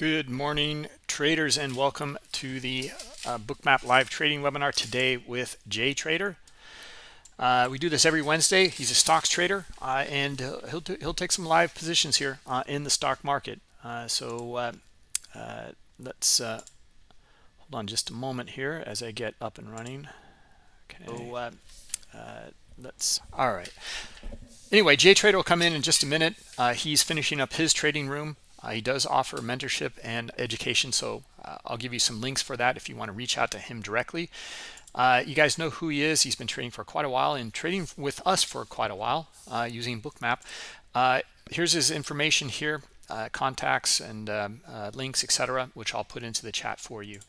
Good morning, traders, and welcome to the uh, Bookmap live trading webinar today with Jay Trader. Uh, we do this every Wednesday. He's a stocks trader, uh, and he'll he'll take some live positions here uh, in the stock market. Uh, so uh, let's hold on just a moment here as I get up and running. Okay. So let's. All right. Anyway, Jay Trader will come in in just a minute. he's finishing up his trading room. Uh, he does offer mentorship and education, so uh, I'll give you some links for that if you want to reach out to him directly. Uh, you guys know who he is. He's been trading for quite a while and trading with us for quite a while uh, using Bookmap. Uh, here's his information here, uh, contacts and um, links, etc., which I'll put into the chat for you.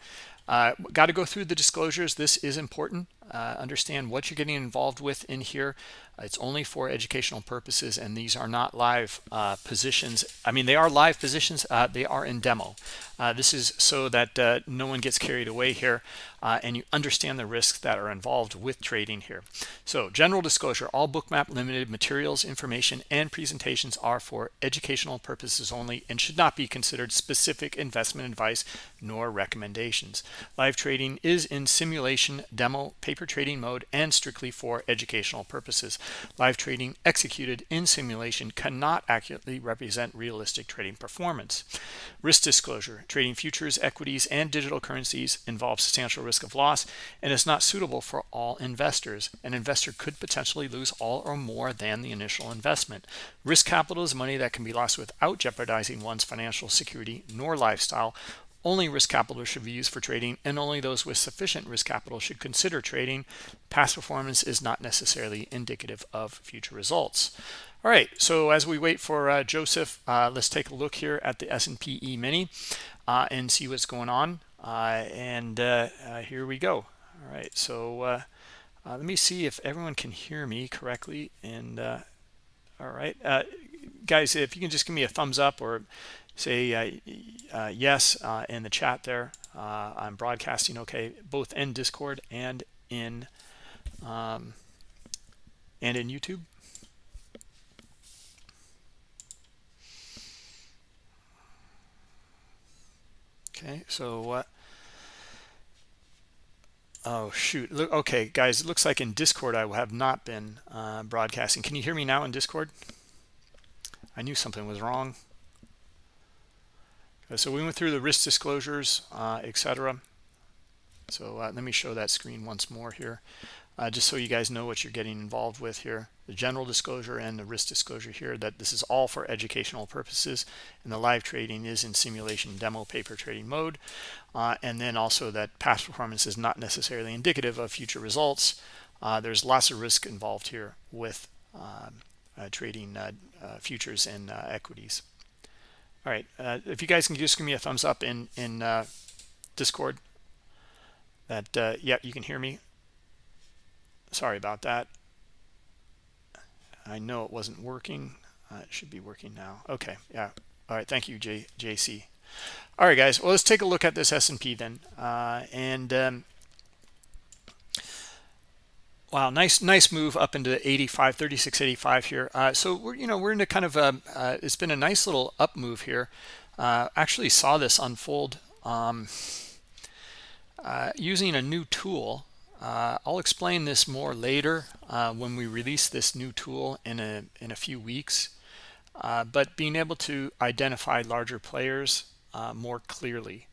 Got to go through the disclosures. This is important. understand what you're getting involved with in here. It's only for educational purposes, and these are not live uh, positions. I mean, they are live positions. Uh, they are in demo. Uh, this is so that uh, no one gets carried away here, uh, and you understand the risks that are involved with trading here. So, general disclosure, all Bookmap Limited materials, information, and presentations are for educational purposes only and should not be considered specific investment advice nor recommendations. Live trading is in simulation, demo, paper trading mode, and strictly for educational purposes. Live trading executed in simulation cannot accurately represent realistic trading performance. Risk disclosure. Trading futures, equities, and digital currencies involves substantial risk of loss and is not suitable for all investors. An investor could potentially lose all or more than the initial investment. Risk capital is money that can be lost without jeopardizing one's financial security nor lifestyle only risk capital should be used for trading, and only those with sufficient risk capital should consider trading. Past performance is not necessarily indicative of future results. All right, so as we wait for uh, Joseph, uh, let's take a look here at the S&P E-mini uh, and see what's going on. Uh, and uh, uh, here we go. All right, so let me see if everyone can hear me correctly. And all right, guys, if you can just give me a thumbs up or say uh, uh, yes uh, in the chat there. I'm broadcasting okay, both in Discord and in um, and in YouTube. Okay, so what? Oh shoot! Look, okay, guys, it looks like in Discord I have not been uh, broadcasting. Can you hear me now in Discord? I knew something was wrong. Uh, so we went through the risk disclosures, uh, etc. So uh, let me show that screen once more here, uh, just so you guys know what you're getting involved with here. The general disclosure and the risk disclosure here, that this is all for educational purposes, and the live trading is in simulation demo paper trading mode. Uh, and then also that past performance is not necessarily indicative of future results. Uh, there's lots of risk involved here with um, trading futures and equities. All right, uh, if you guys can just give me a thumbs up in in uh, Discord, that uh, yeah, you can hear me. Sorry about that. I know it wasn't working. Uh, it should be working now. Okay, yeah. All right, thank you, J JC. All right, guys. Well, let's take a look at this S&P then, uh, and um, Wow, nice, nice move up into 85, 36.85 here. Uh, so we're, you know, we're in a kind of a, uh, it's been a nice little up move here. Uh, actually saw this unfold um, uh, using a new tool. Uh, I'll explain this more later uh, when we release this new tool in a in a few weeks. but being able to identify larger players more clearly.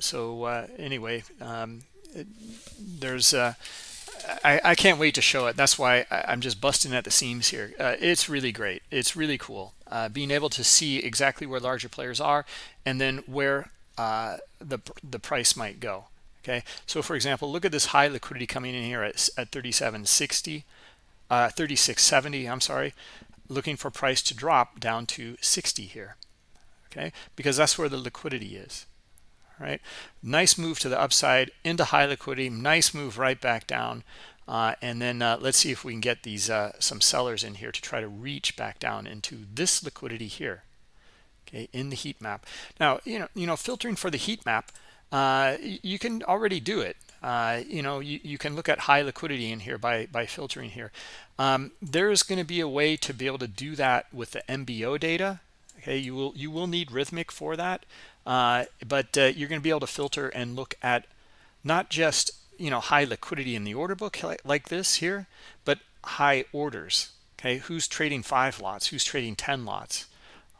so anyway, um, it, there's I, I can't wait to show it. That's why I, am just busting at the seams here. Uh, it's really great. It's really cool. Uh, being able to see exactly where larger players are and then where uh, the, the price might go. Okay, so for example, look at this high liquidity coming in here at, at 37.60, uh, 36.70, I'm sorry, looking for price to drop down to 60 here. Okay, because that's where the liquidity is right? Nice move to the upside into high liquidity. Nice move right back down. Uh, and then uh, let's see if we can get these uh, some sellers in here to try to reach back down into this liquidity here. Okay, in the heat map. Now, you know, you know, filtering for the heat map, uh, you can already do it. Uh, you know, you, you can look at high liquidity in here by by filtering here. Um, there's going to be a way to be able to do that with the MBO data. Okay, you will you will need Rithmic for that. Uh, but uh, you're going to be able to filter and look at not just you know high liquidity in the order book like, like this here but high orders okay? Who's trading five lots? Who's trading 10 lots?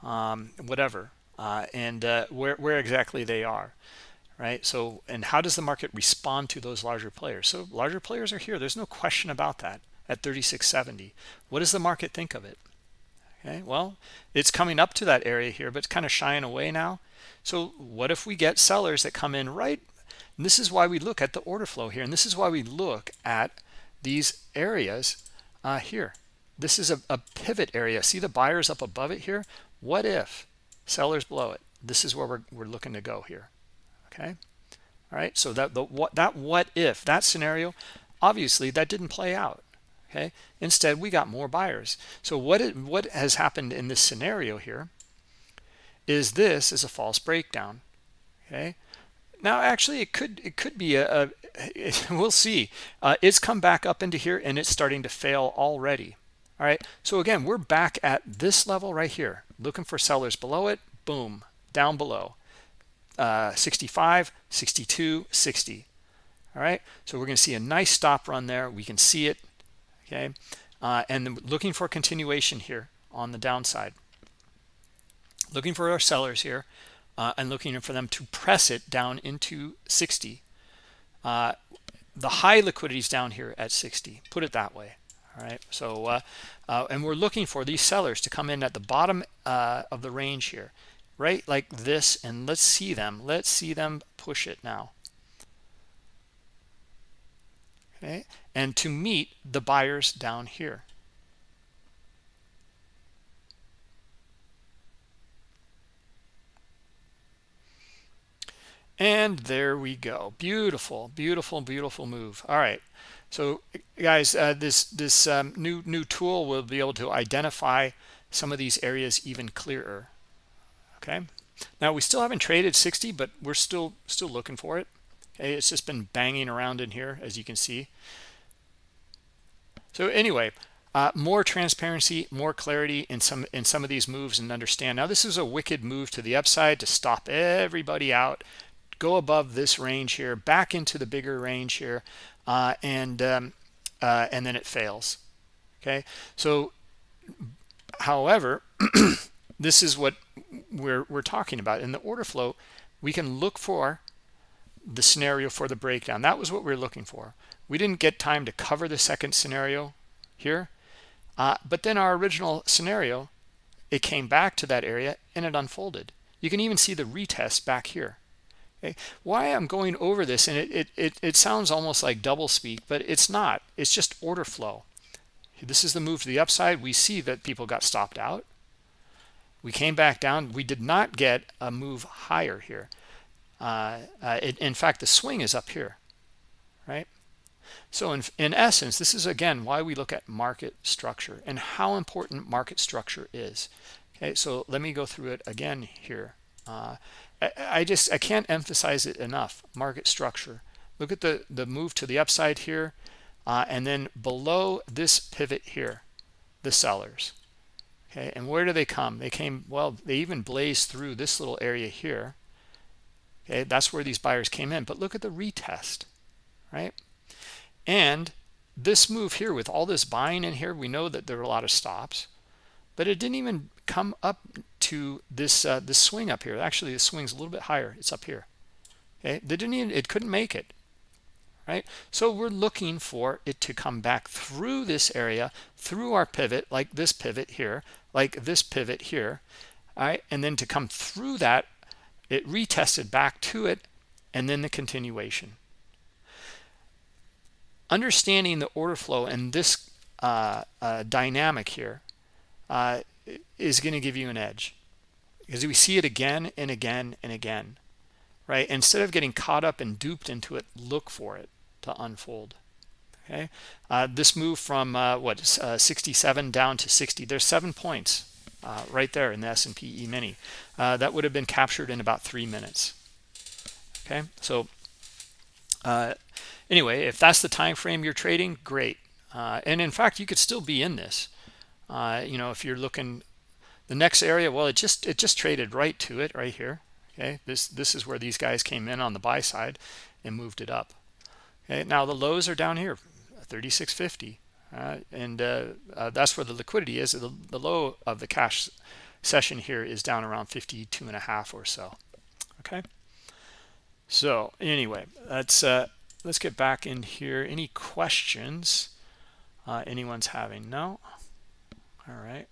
Um, whatever uh, and uh, where, where exactly they are right? So and how does the market respond to those larger players? So larger players are here. There's no question about that at 3670 what does the market think of it? Okay well it's coming up to that area here but it's kind of shying away now so what if we get sellers that come in right and this is why we look at the order flow here and this is why we look at these areas uh, here. This is a, a pivot area. See the buyers up above it here? What if sellers below it? This is where we're, we're looking to go here okay? All right so that the what that what if that scenario obviously that didn't play out okay? Instead we got more buyers. So what it, what has happened in this scenario here is this is a false breakdown okay? Now actually it could it could be a, a it, we'll see. Uh, it's come back up into here and it's starting to fail already all right? So again we're back at this level right here. Looking for sellers below it boom down below. Uh, 65 62 60 all right? So we're going to see a nice stop run there. We can see it okay? Uh, and looking for continuation here on the downside looking for our sellers here uh, and looking for them to press it down into 60 uh, the high liquidity is down here at 60 put it that way. All right? So uh, uh, and we're looking for these sellers to come in at the bottom uh, of the range here. Right like this and let's see them. Let's see them push it now. Okay? And to meet the buyers down here and there we go. Beautiful beautiful beautiful move. All right. So guys uh, this this um, new new tool will be able to identify some of these areas even clearer. Okay? Now we still haven't traded 60 but we're still still looking for it. Okay it's just been banging around in here as you can see. So anyway uh, more transparency more clarity in some in some of these moves and understand. Now this is a wicked move to the upside to stop everybody out go above this range here back into the bigger range here uh, and um, uh, and then it fails okay? So however this is what we're we're talking about. In the order flow we can look for the scenario for the breakdown. That was what we are looking for. We didn't get time to cover the second scenario here uh, but then our original scenario it came back to that area and it unfolded. You can even see the retest back here Why I'm going over this, and it, it, it, it sounds almost like double speak, but it's not. It's just order flow. This is the move to the upside. We see that people got stopped out. We came back down. We did not get a move higher here. Uh, uh, it, in fact, the swing is up here, right? So in, in essence, this is, again, why we look at market structure and how important market structure is. Okay, so let me go through it again here. Uh, I, just I can't emphasize it enough. Market structure. Look at the the move to the upside here, uh, and then below this pivot here, the sellers. Okay, and where do they come? They came well. They even blazed through this little area here. Okay, that's where these buyers came in. But look at the retest, right? And this move here with all this buying in here, we know that there are a lot of stops, but it didn't even come up to this uh, this swing up here. Actually, the swing's a little bit higher. It's up here. Okay, they didn't even, it couldn't make it. Right, so we're looking for it to come back through this area, through our pivot, like this pivot here, like this pivot here, all right, and then to come through that, it retested back to it, and then the continuation. Understanding the order flow and this uh, uh, dynamic here uh, is going to give you an edge because we see it again and again and again right? Instead of getting caught up and duped into it look for it to unfold okay? Uh, this move from uh, what uh, 67 down to 60 there's seven points uh, right there in the S&P E-mini uh, that would have been captured in about three minutes okay? So uh, anyway if that's the time frame you're trading great. And in fact you could still be in this. You know if you're looking the next area well it just it just traded right to it right here okay? This this is where these guys came in on the buy side and moved it up okay? Now the lows are down here 3650 uh, and uh, uh, that's where the liquidity is. The, the low of the cash session here is down around 52 and a half or so okay? So anyway let's uh, let's get back in here. Any questions? Uh, anyone's having? No? All right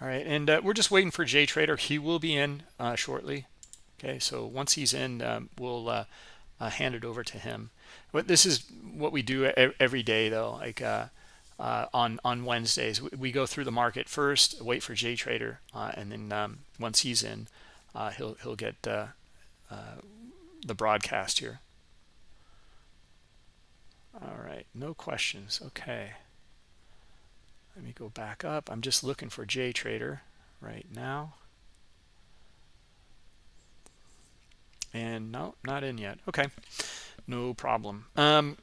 all right and uh, we're just waiting for jay trader. He will be in uh, shortly. Okay so once he's in um, we'll uh, uh, hand it over to him. But this is what we do every day though like uh, uh, on on wednesdays. We, go through the market first wait for jay trader uh, and then um, once he's in he'll he'll get the broadcast here. All right no questions. Okay let me go back up. I'm just looking for jay trader right now. And no not in yet. Okay. No problem. Um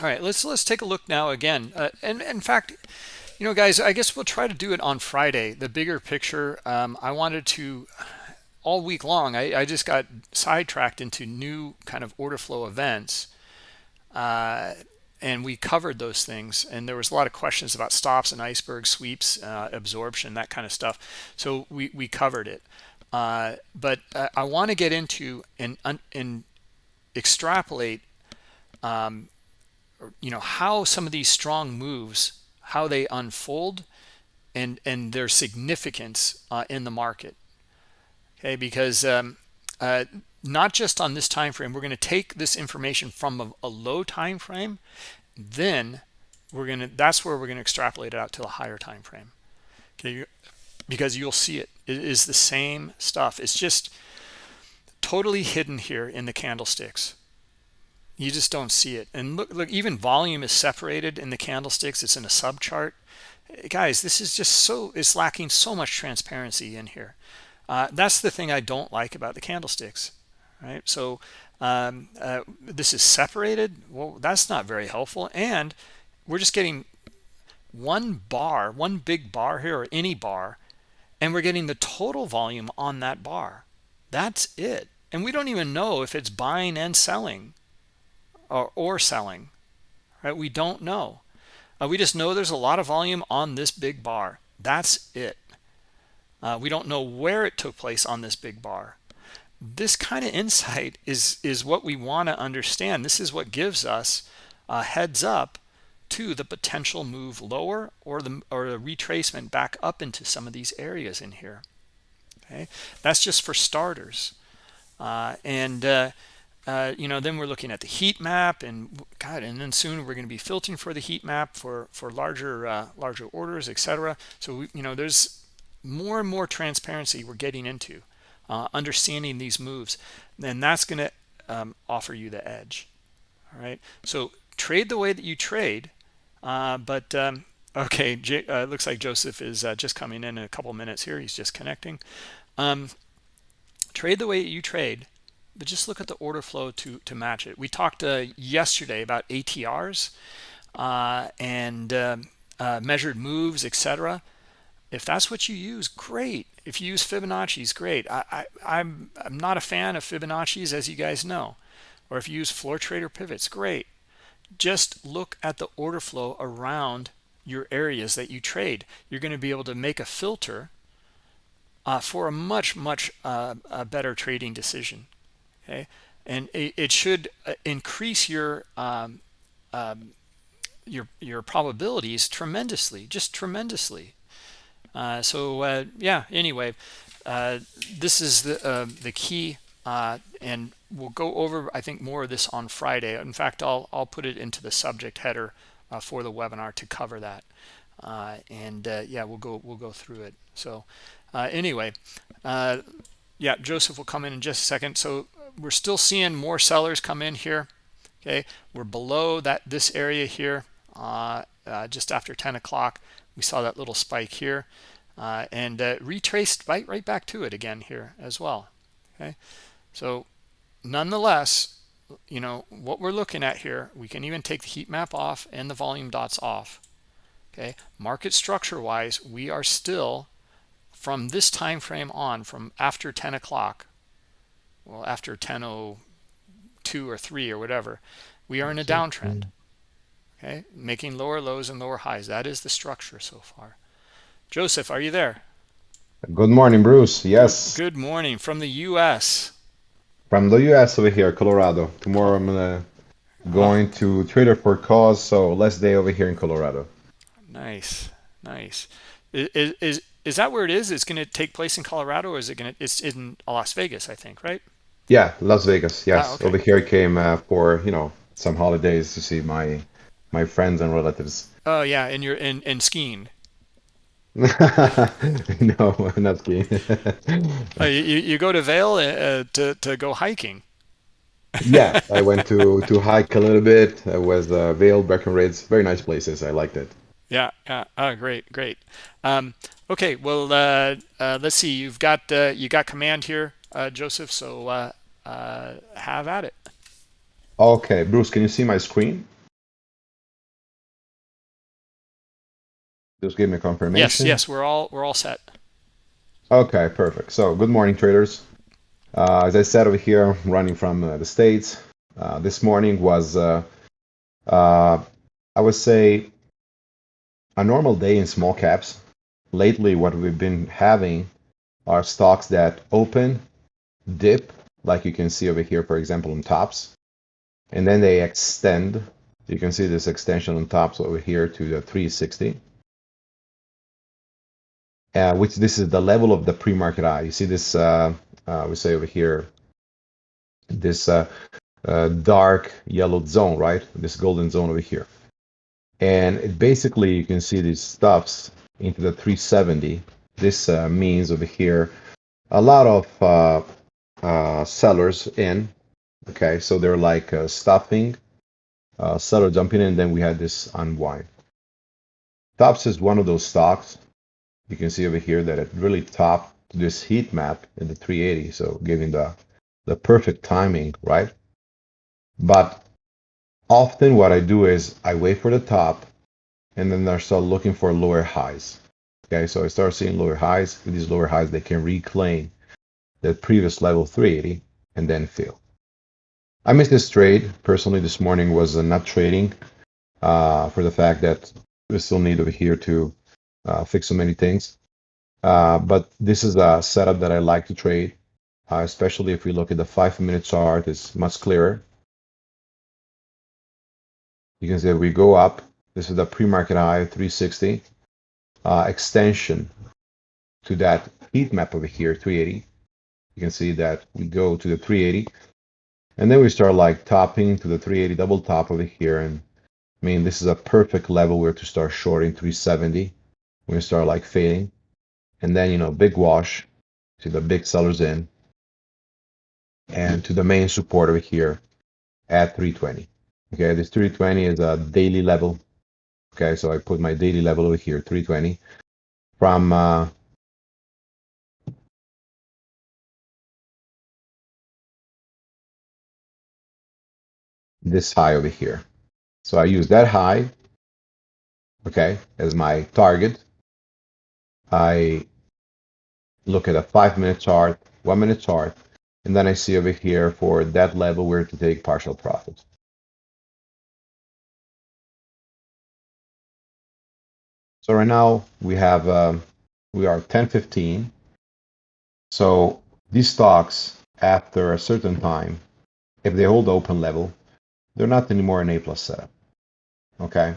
all right let's let's take a look now again. Uh, and in fact you know guys i guess we'll try to do it on friday the bigger picture. Um, i wanted to all week long I, I just got sidetracked into new kind of order flow events. Uh, and we covered those things and there was a lot of questions about stops and iceberg sweeps uh, absorption that kind of stuff. So we we covered it. Uh, but uh, i want to get into and and extrapolate um, you know how some of these strong moves how they unfold and and their significance uh, in the market. Okay because um, uh, not just on this time frame we're going to take this information from a, a low time frame then we're going to that's where we're going to extrapolate it out to a higher time frame okay because you'll see it. It is the same stuff. It's just totally hidden here in the candlesticks. You just don't see it. And look look even volume is separated in the candlesticks. It's in a sub chart guys this is just so it's lacking so much transparency in here. Uh, that's the thing i don't like about the candlesticks right? So um, uh, this is separated? Well that's not very helpful. And we're just getting one bar one big bar here or any bar and we're getting the total volume on that bar. That's it. And we don't even know if it's buying and selling or, or selling right? We don't know. Uh, we just know there's a lot of volume on this big bar. That's it. Uh, we don't know where it took place on this big bar this kind of insight is is what we want to understand. This is what gives us a heads up to the potential move lower or the or the retracement back up into some of these areas in here. Okay? That's just for starters. Uh, and uh, uh, you know then we're looking at the heat map and god and then soon we're going to be filtering for the heat map for for larger uh, larger orders etc so we, you know there's more and more transparency we're getting into uh, understanding these moves then that's going to um, offer you the edge. All right? So trade the way that you trade uh, but um, okay J uh, looks like joseph is uh, just coming in in a couple minutes here. He's just connecting. Um, trade the way you trade but just look at the order flow to to match it. We talked uh, yesterday about atrs uh, and um, measured moves etc if that's what you use great. If you use fibonacci's great. I, I i'm i'm not a fan of fibonacci's as you guys know. Or if you use floor trader pivots great. Just look at the order flow around your areas that you trade. You're going to be able to make a filter uh, for a much much uh, a better trading decision okay? And it, it should uh, increase your um, um, your your probabilities tremendously just tremendously so uh, yeah, anyway, uh, this is the the key, and we'll go over I think more of this on Friday. In fact, I'll I'll put it into the subject header for the webinar to cover that. and yeah, we'll go we'll go through it. So anyway, yeah, Joseph will come in in just a second. So we're still seeing more sellers come in here. Okay, we're below that this area here uh, uh, just after 10 o'clock we saw that little spike here uh, and uh, retraced right, right back to it again here as well okay? So nonetheless you know what we're looking at here we can even take the heat map off and the volume dots off okay? Market structure wise we are still from this time frame on from after 10 o'clock well after 10.02 or 3 or whatever we are in a downtrend okay? Making lower lows and lower highs. That is the structure so far. Joseph are you there? Good morning bruce. Yes. Good morning. From the u.s from the u.s over here colorado. Tomorrow i'm gonna going to trader for cause so last day over here in colorado. Nice. Nice. Is is, is that where it is? It's going to take place in colorado or is it going to it's in las vegas i think right? Yeah las vegas yes. Ah, okay. over here i came uh, for you know some holidays to see my my friends and relatives oh yeah and you're in in skiing no not skiing uh, you, you go to Vail uh, to, to go hiking yeah, I went to to hike a little bit. I was uh, Vail, Breckenridge, very nice places. I liked it. Yeah, yeah. Oh, great, great. Um, okay, well, uh, uh, let's see. You've got uh, you got command here, uh, Joseph. So uh, uh, have at it. Okay, Bruce, can you see my screen? Just give me confirmation. Yes, yes, we're all we're all set. Okay, perfect. So, good morning, traders. Uh, as I said over here, running from uh, the States, uh, this morning was, uh, uh, I would say, a normal day in small caps. Lately, what we've been having are stocks that open, dip, like you can see over here, for example, on tops, and then they extend. You can see this extension on tops over here to the 360. Uh, which this is the level of the pre-market high. You see this uh, uh, we say over here, this uh, uh, dark yellow zone, right? This golden zone over here. And it basically, you can see these stuffs into the 370. This uh, means over here, a lot of sellers in. Okay, so they're like stuffing, seller jumping in, and then we had this unwind. Tops is one of those stocks. You can see over here that it really topped this heat map in the 380, so giving the, the perfect timing, right? But often what I do is I wait for the top and then I start looking for lower highs. Okay, so I start seeing lower highs. With these lower highs, they can reclaim the previous level 380 and then fill. I missed this trade. Personally, this morning was not trading uh, for the fact that we still need over here to fix so many things. Uh, but this is a setup that I like to trade, uh, especially if we look at the five minute chart, it's much clearer. You can see we go up. This is the pre-market high 360 uh, extension to that heat map over here 380. You can see that we go to the 380 and then we start like topping to the 380 double top over here. And I mean, this is a perfect level where to start shorting 370. We start like fading. And then you know big wash to the big sellers in. And to the main support over here at 320 okay this 320 is a daily level. Okay so i put my daily level over here 320 from uh, this high over here. So i use that high okay as my target I look at a five minute chart, one minute chart, and then I see over here for that level where to take partial profit. So right now we have, um, we are 1015. So these stocks after a certain time, if they hold the open level, they're not anymore an A plus setup. Okay.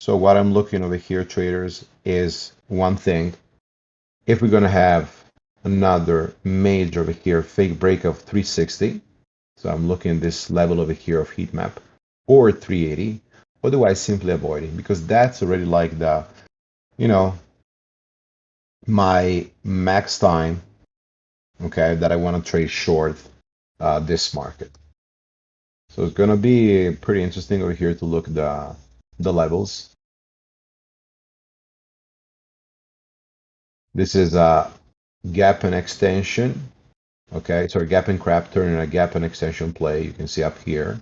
So what I'm looking over here, traders, is one thing if we're going to have another major over here, fake break of 360, so I'm looking at this level over here of heat map, or 380, otherwise simply avoiding, because that's already like the, you know, my max time, okay, that I want to trade short uh, this market. So it's going to be pretty interesting over here to look the the levels. This is a gap and extension. Okay, so a gap and crap turning a gap and extension play. You can see up here.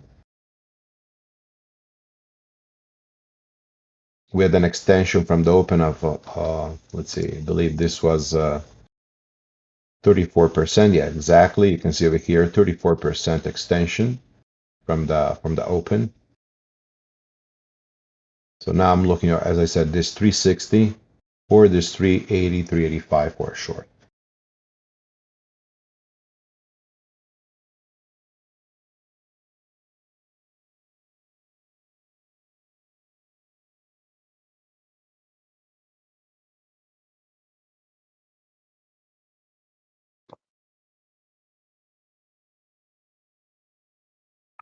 we had an extension from the open of uh, uh, let's see i believe this was uh, 34% yeah exactly you can see over here 34% extension from the from the open so now i'm looking at as i said this 360 or this 380 385 for a short.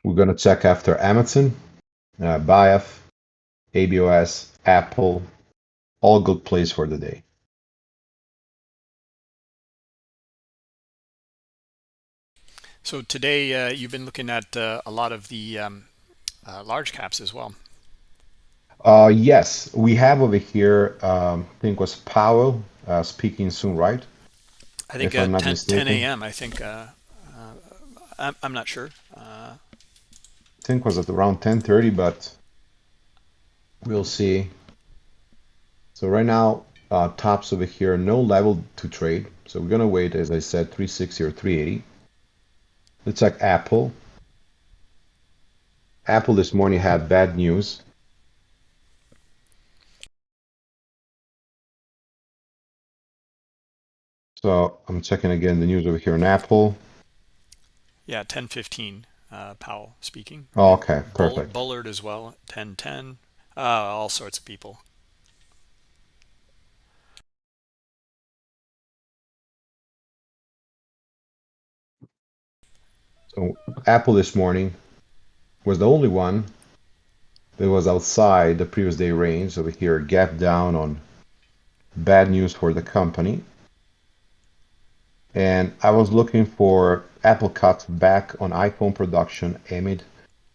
We're going to check after Amazon, uh, BIF, ABOS, Apple, all good plays for the day. So today uh, you've been looking at uh, a lot of the um, uh, large caps as well. Uh, yes, we have over here, um, I think was Powell uh, speaking soon, right? I think at 10, 10 a.m. I think, uh, I'm, I'm not sure I think was at around 10:30, but we'll see. So right now, uh, tops over here, no level to trade. So we're gonna wait, as I said, 360 or 380. Let's check Apple. Apple this morning had bad news. So I'm checking again the news over here in Apple. Yeah, 1015 uh, Powell speaking. Oh, okay, perfect. Bullard as well, 1010, uh, all sorts of people. So Apple this morning was the only one that was outside the previous day range over here, gap down on bad news for the company. And I was looking for Apple cuts back on iPhone production amid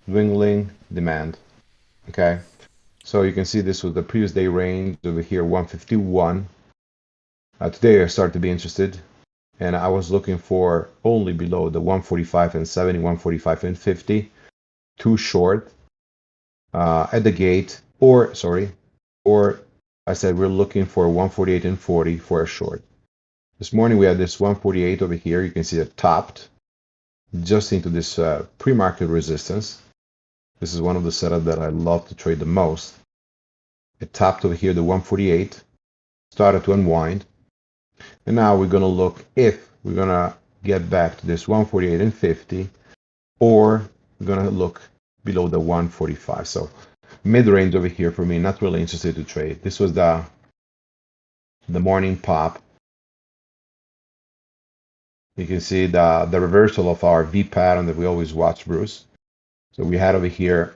dwindling demand. Okay, so you can see this was the previous day range over here, 151. Uh, today I started to be interested, and I was looking for only below the 145 and 70, 145 and 50, too short uh, at the gate, or sorry, or I said we're looking for 148 and 40 for a short. This morning we had this 148 over here. You can see it topped just into this uh, pre-market resistance. This is one of the setups that I love to trade the most. It topped over here the 148, started to unwind, and now we're going to look if we're going to get back to this 148 and 50, or we're going to look below the 145. So mid-range over here for me, not really interested to trade. This was the the morning pop you can see the, the reversal of our V pattern that we always watch, Bruce. So we had over here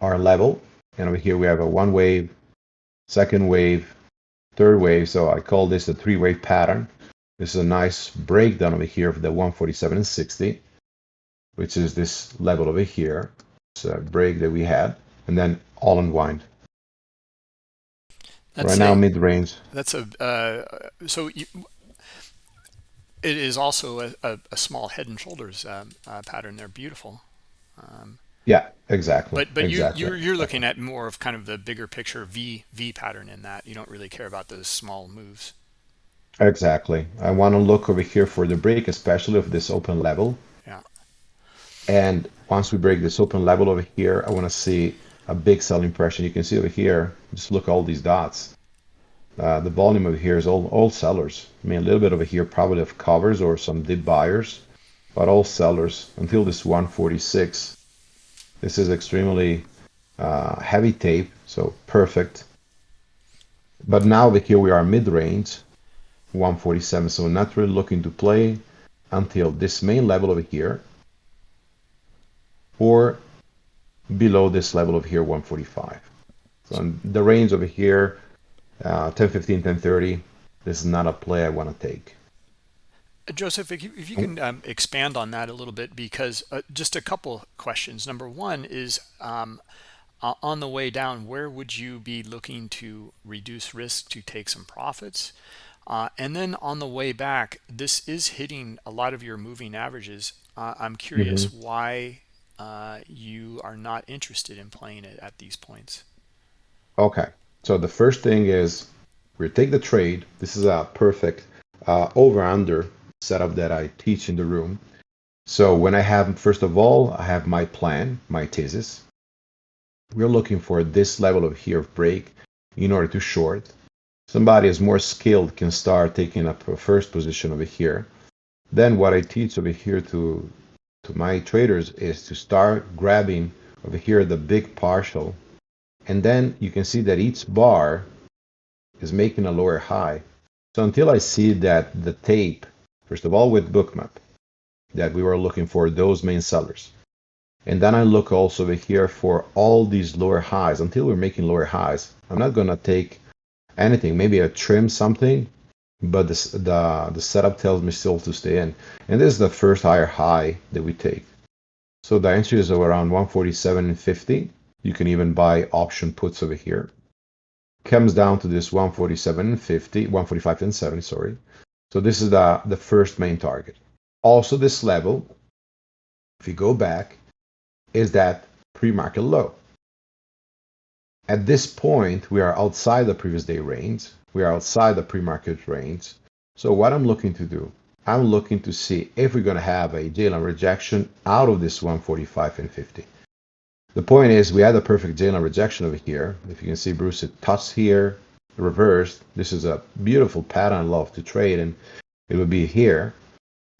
our level, and over here we have a one wave, second wave, third wave. So I call this a three wave pattern. This is a nice breakdown over here of the 147 and 60, which is this level over here. It's a break that we had, and then all unwind. That's right a, now, mid range. That's a uh, so you, it is also a, a, a small head and shoulders um, uh, pattern. They're beautiful. Um, yeah, exactly. But but exactly. you you're, you're looking at more of kind of the bigger picture V V pattern in that. You don't really care about those small moves. Exactly. I want to look over here for the break, especially of this open level. Yeah. And once we break this open level over here, I want to see a big selling pressure. You can see over here, just look all these dots. Uh, the volume over here is all, all sellers. I mean, a little bit over here probably of covers or some dip buyers, but all sellers until this 146. This is extremely uh, heavy tape, so perfect. But now here we are mid-range, 147, so not really looking to play until this main level over here or below this level over here, 145. So the range over here uh, 10 15 10 30 this is not a play i want to take joseph if you, if you can um, expand on that a little bit because uh, just a couple questions. Number one is um, uh, on the way down where would you be looking to reduce risk to take some profits? Uh, and then on the way back this is hitting a lot of your moving averages. Uh, i'm curious mm -hmm. why uh, you are not interested in playing it at these points. Okay, so the first thing is we take the trade. This is a perfect uh, over-under setup that I teach in the room. So when I have, first of all, I have my plan, my thesis. We're looking for this level of here of break in order to short. Somebody is more skilled can start taking up a first position over here. Then what I teach over here to to my traders is to start grabbing over here the big partial and then you can see that each bar is making a lower high. So until I see that the tape, first of all with bookmap, that we were looking for those main sellers. And then I look also over here for all these lower highs. Until we're making lower highs, I'm not going to take anything, maybe a trim something, but this, the, the setup tells me still to stay in. And this is the first higher high that we take. So the entry is around 147.50. You can even buy option puts over here. Comes down to this 147.50, 145 and 70, sorry. So this is the, the first main target. Also this level, if you go back, is that pre-market low. At this point, we are outside the previous day range. We are outside the pre-market range. So what I'm looking to do, I'm looking to see if we're going to have a J-line rejection out of this 145 and 50. The point is we had a perfect J-line rejection over here. If you can see Bruce, it touched here, reversed. This is a beautiful pattern love to trade and it would be here.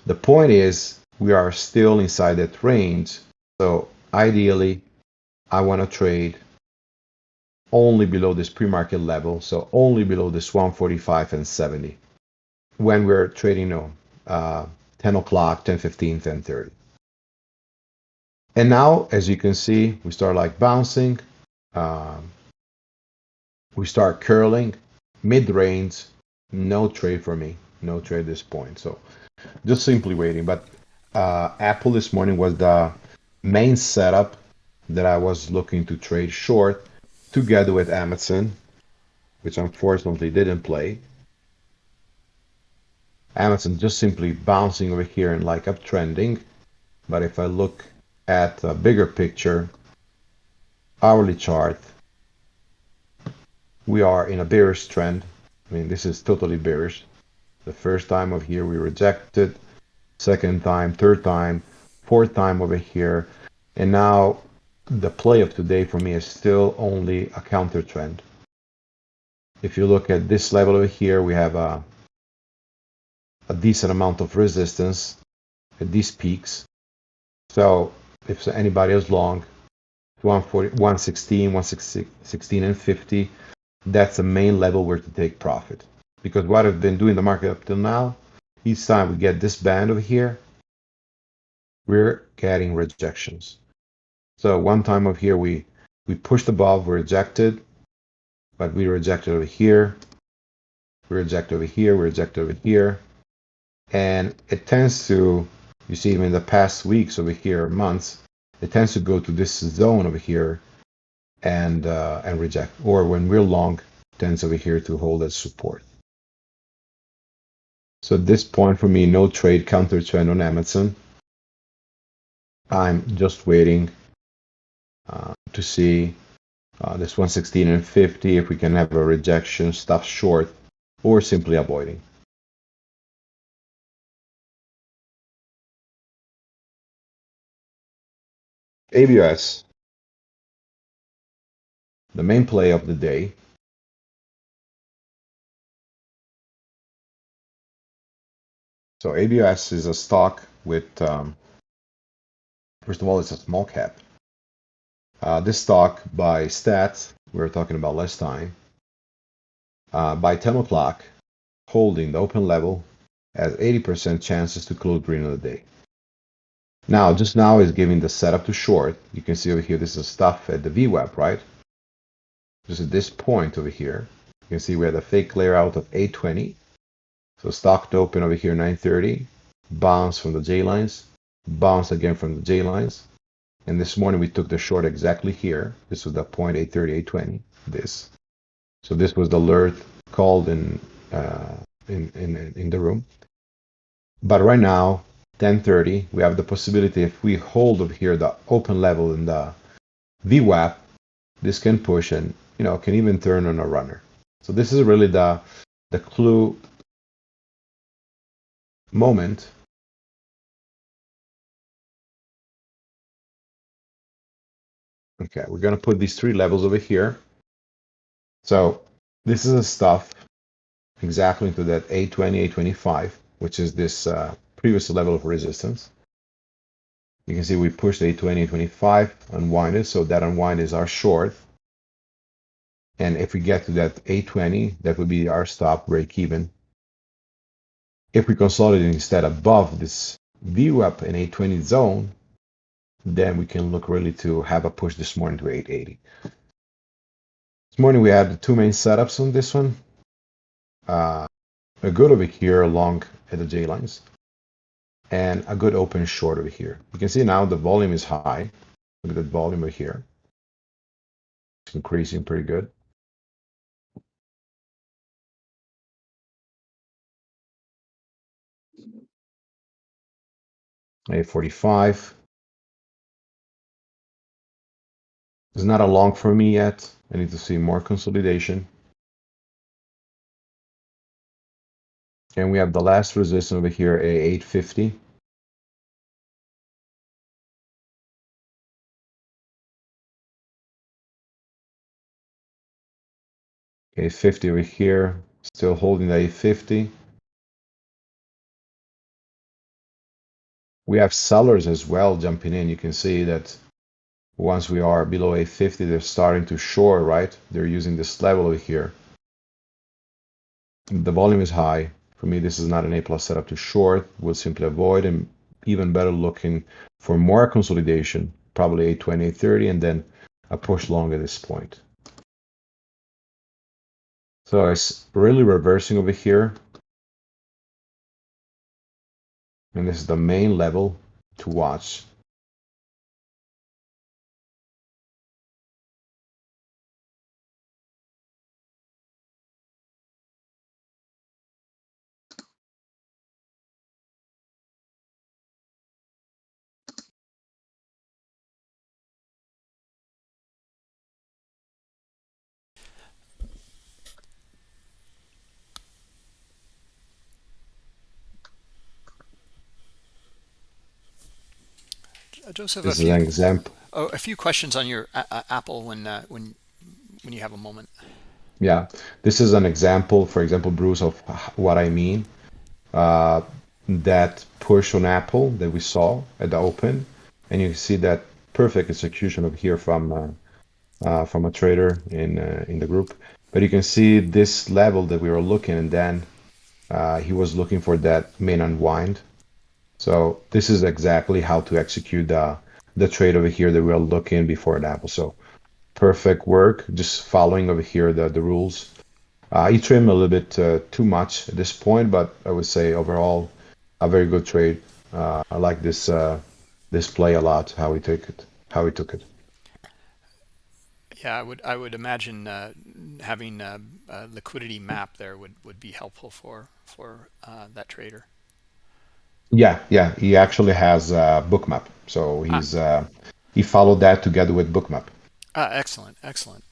The point is we are still inside that range. So ideally, I want to trade only below this pre-market level. So only below this 145 and 70 when we're trading know, uh, 10 o'clock, 10, 15, 10, 30. And now, as you can see, we start like bouncing. Um, we start curling, mid-range, no trade for me, no trade this point. So just simply waiting. But uh, Apple this morning was the main setup that I was looking to trade short together with Amazon, which unfortunately didn't play. Amazon just simply bouncing over here and like uptrending. But if I look at a bigger picture, hourly chart, we are in a bearish trend. I mean, this is totally bearish. The first time over here we rejected, second time, third time, fourth time over here. And now the play of today for me is still only a counter trend. If you look at this level over here, we have a, a decent amount of resistance at these peaks. So if anybody is long, 140, 116, 116 and 50, that's the main level where to take profit. Because what I've been doing the market up till now, each time we get this band over here, we're getting rejections. So one time over here, we, we pushed above, we rejected, but we rejected over here, we reject over here, we reject over here. And it tends to you see even in the past weeks over here, months, it tends to go to this zone over here and uh, and reject. Or when we're long, tends over here to hold as support. So at this point for me, no trade counter trend on Amazon. I'm just waiting uh, to see uh, this 116 and 50 if we can have a rejection, stop short, or simply avoiding. ABS, the main play of the day. So ABS is a stock with, um, first of all, it's a small cap. Uh, this stock by stats, we were talking about last time, uh, by 10 o'clock, holding the open level has 80% chances to close green on the day. Now, just now is giving the setup to short. You can see over here, this is stuff at the VWAP, right? Just at this point over here, you can see we had a fake clear out of 820. So stock to open over here 930, bounce from the J lines, bounce again from the J lines. And this morning we took the short exactly here. This was the point 830, 820, this. So this was the alert called in, uh, in, in, in the room. But right now, 1030, we have the possibility if we hold over here the open level in the VWAP, this can push and you know, can even turn on a runner. So this is really the the clue moment Okay, we're going to put these three levels over here. So this is a stuff exactly into that A20, A25, which is this uh, previous level of resistance. You can see we pushed A20, A25, unwind it, so that unwind is our short. And if we get to that A20, that would be our stop break even. If we consolidate instead above this VWAP in A20 zone, then we can look really to have a push this morning to 880. This morning we had two main setups on this one. Uh, a good over here along at the J lines and a good open short over here. You can see now the volume is high. Look at the volume over here. It's increasing pretty good. A 45 It's not a long for me yet. I need to see more consolidation. And we have the last resistance over here, a 850. Okay, 50 over here, still holding the 850. We have sellers as well jumping in. You can see that once we are below a 50 they're starting to short right? They're using this level over here. The volume is high. For me this is not an a plus setup to short we'll simply avoid and even better looking for more consolidation probably a 20 30 and then a push long at this point. So it's really reversing over here and this is the main level to watch Joseph, this a is few, an example oh, a few questions on your uh, Apple when uh, when when you have a moment. Yeah, this is an example, for example, Bruce, of what I mean. Uh, that push on Apple that we saw at the open, and you can see that perfect execution of here from uh, uh, from a trader in uh, in the group. But you can see this level that we were looking, and then uh, he was looking for that main unwind. So this is exactly how to execute the the trade over here that we are looking before the Apple. So perfect work, just following over here the, the rules. Uh, he trimmed a little bit uh, too much at this point, but I would say overall a very good trade. Uh, I like this uh, this play a lot. How he took it, how he took it. Yeah, I would I would imagine uh, having a, a, liquidity map there would would be helpful for for uh, that trader. Yeah, yeah. He actually has a bookmap, so Ah, he's he followed that together with bookmap. ah, excellent, excellent.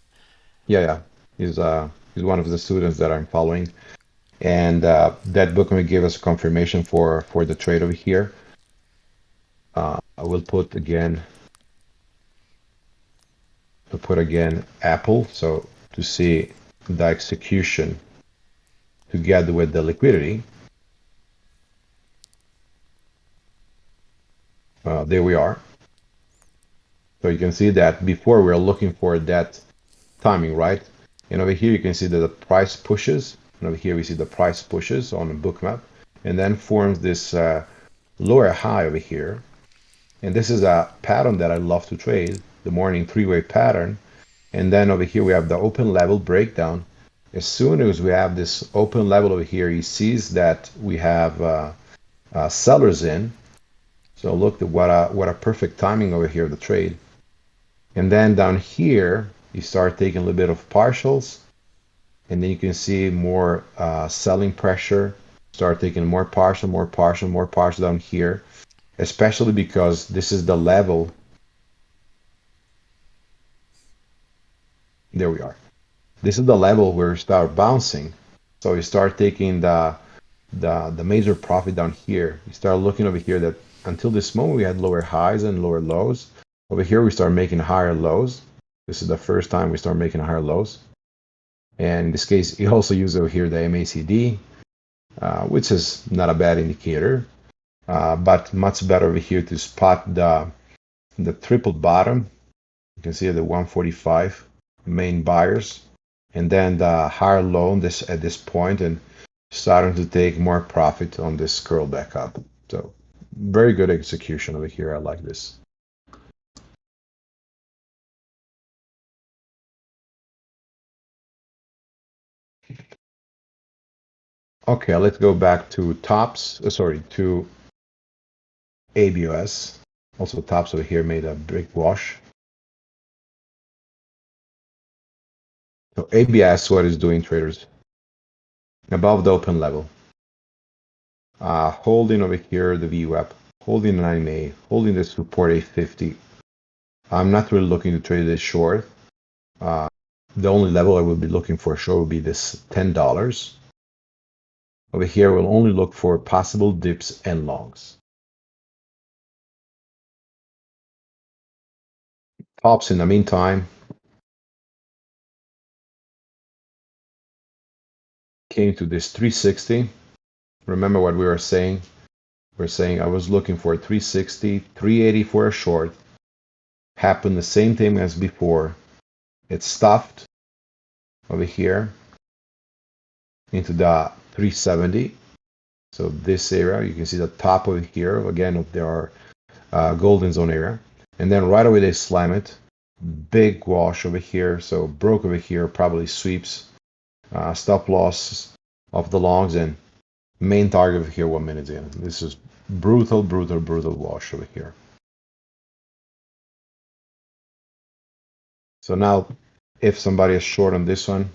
Yeah, yeah. He's uh he's one of the students that I'm following, and uh, that book will give us confirmation for for the trade over here. Uh, I will put again. I'll put again Apple, so to see the execution together with the liquidity. Uh, there we are. So you can see that before we are looking for that timing, right? And over here you can see that the price pushes, and over here we see the price pushes on the Bookmap and then forms this uh, lower high over here. And this is a pattern that I love to trade, the morning three-way pattern. And then over here we have the open level breakdown. As soon as we have this open level over here, he sees that we have uh, uh, sellers in. So look at what a what a perfect timing over here the trade. And then down here, you start taking a little bit of partials, and then you can see more uh, selling pressure. Start taking more partial, more partial, more partial down here, especially because this is the level. There we are. this is the level where we start bouncing. So you start taking the the the major profit down here. You start looking over here that until this moment we had lower highs and lower lows. Over here we start making higher lows. This is the first time we start making higher lows. And in this case, you also use over here the MACD, uh, which is not a bad indicator, uh, but much better over here to spot the the triple bottom. You can see the 145 main buyers, and then the higher low this at this point, and starting to take more profit on this curl back up. So very good execution over here. I like this. Okay, let's go back to tops, uh, sorry, to ABOS. Also tops over here made a big wash. So ABOS, what is doing traders? Above the open level. Uh, holding over here the VWAP, holding the 9A, holding the support 850. I'm not really looking to trade this short. Uh, the only level I will be looking for sure will be this $10. Over here, we'll only look for possible dips and longs. Tops in the meantime came to this 360. Remember what we were saying? We are saying I was looking for 360, 380 for a short. Happened the same thing as before. It stuffed over here into the 370. So this area, you can see the top over here. Again, there are uh, golden zone area. And then right away they slam it. Big wash over here. So broke over here, probably sweeps. Uh, stop loss of the longs and main target over here one minute in. This is brutal, brutal, brutal wash over here. So now if somebody is short on this one,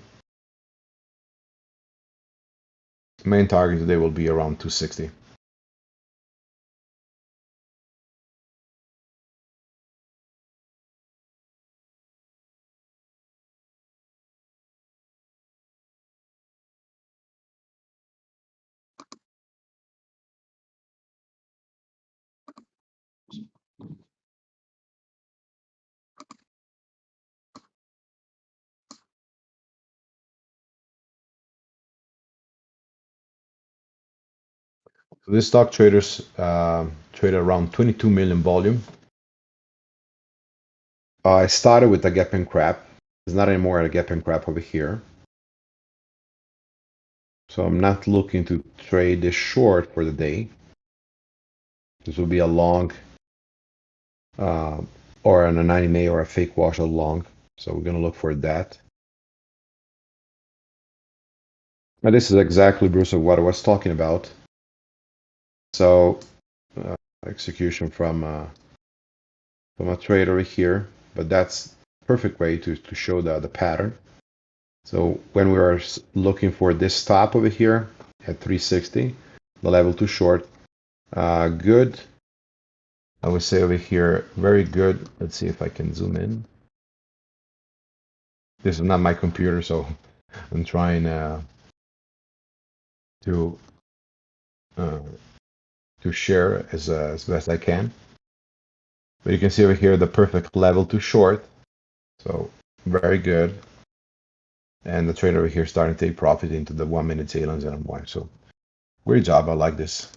main target today will be around 260. This stock traders uh, trade around 22 million volume. I started with a gap and crap. It's not anymore a gap and crap over here. So I'm not looking to trade this short for the day. This will be a long uh, or an a 90 May or a fake wash a long. So we're going to look for that. Now this is exactly, Bruce, of what I was talking about. So uh, execution from uh, from a trader here, but that's perfect way to, to show the, the pattern. So when we are looking for this stop over here at 360, the level too short, uh, good. I would say over here, very good. Let's see if I can zoom in. This is not my computer, so I'm trying uh, to uh, to share as, uh, as best I can. But you can see over here the perfect level to short. So very good. And the trade over here starting to take profit into the one minute tailings and unwind. So great job. I like this.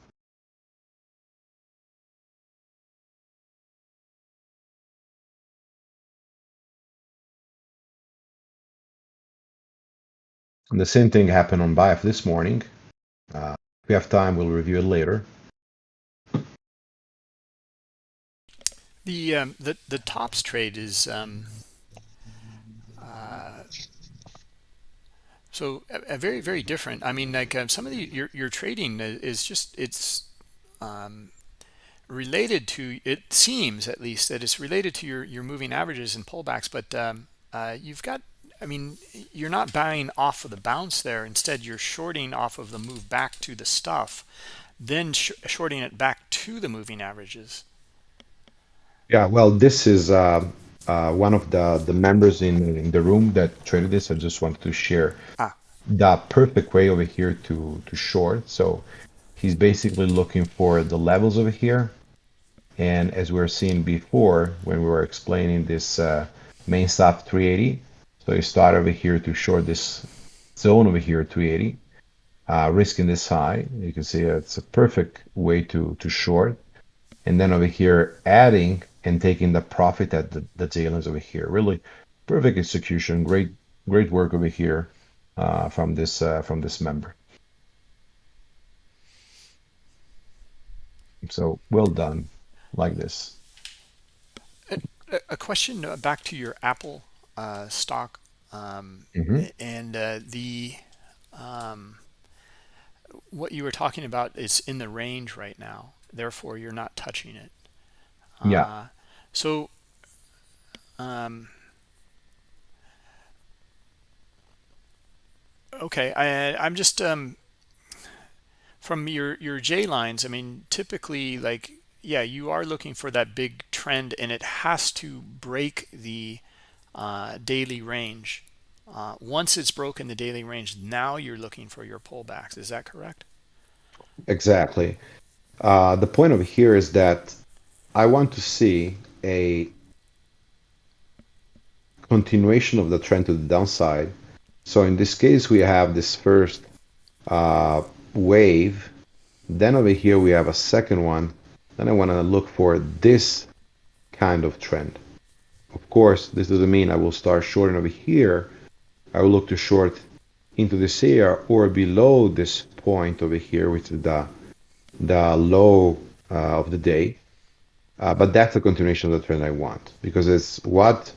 And the same thing happened on BIF this morning. Uh, if we have time, we'll review it later. The um, the the tops trade is um, uh, so a, a, very very different. I mean, like uh, some of the your your trading is just it's um, related to. It seems at least that it's related to your your moving averages and pullbacks, but um, uh, you've got. I mean, you're not buying off of the bounce there. Instead, you're shorting off of the move back to the stuff, then sh shorting it back to the moving averages. Yeah, well, this is uh, uh, one of the the members in in the room that traded this. I just wanted to share Ah, the perfect way over here to to short. So he's basically looking for the levels over here, and as we were seeing before when we were explaining this uh, main stop 380, so you start over here to short this zone over here 380, uh, risking this high. You can see it's a perfect way to to short and then over here adding and taking the profit at the, the ends over here. Really perfect execution, great great work over here uh, from this uh, from this member. So well done, like this. a, question uh, back to your Apple uh, stock um, hmm and uh, the um, what you were talking about is in the range right now. Therefore, you're not touching it. Yeah, Uh, so um, okay, I, I'm just um, from your your J lines. I mean, typically, like yeah, you are looking for that big trend, and it has to break the uh, daily range. Uh, once it's broken the daily range, now you're looking for your pullbacks. Is that correct? exactly. Uh, the point over here is that I want to see a continuation of the trend to the downside. So in this case, we have this first uh, wave. Then over here, we have a second one. Then I want to look for this kind of trend. Of course, this doesn't mean I will start shorting over here. I will look to short into this area or below this point over here, which is the, the low uh, of the day. Uh, but that's the continuation of the trend I want because it's what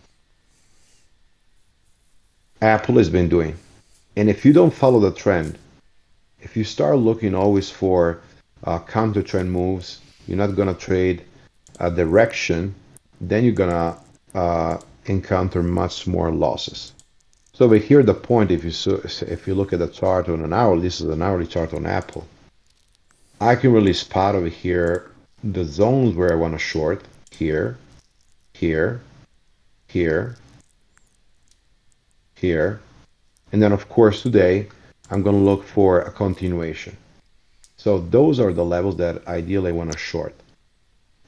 Apple has been doing. And if you don't follow the trend, if you start looking always for uh, counter trend moves, you're not going to trade a direction, then you're going to uh, encounter much more losses. So over here, the point, if you so, if you look at the chart on an hourly, this is an hourly chart on Apple. I can really spot over here the zones where I want to short here, here, here, here, and then of course today I'm going to look for a continuation. So those are the levels that ideally I want to short.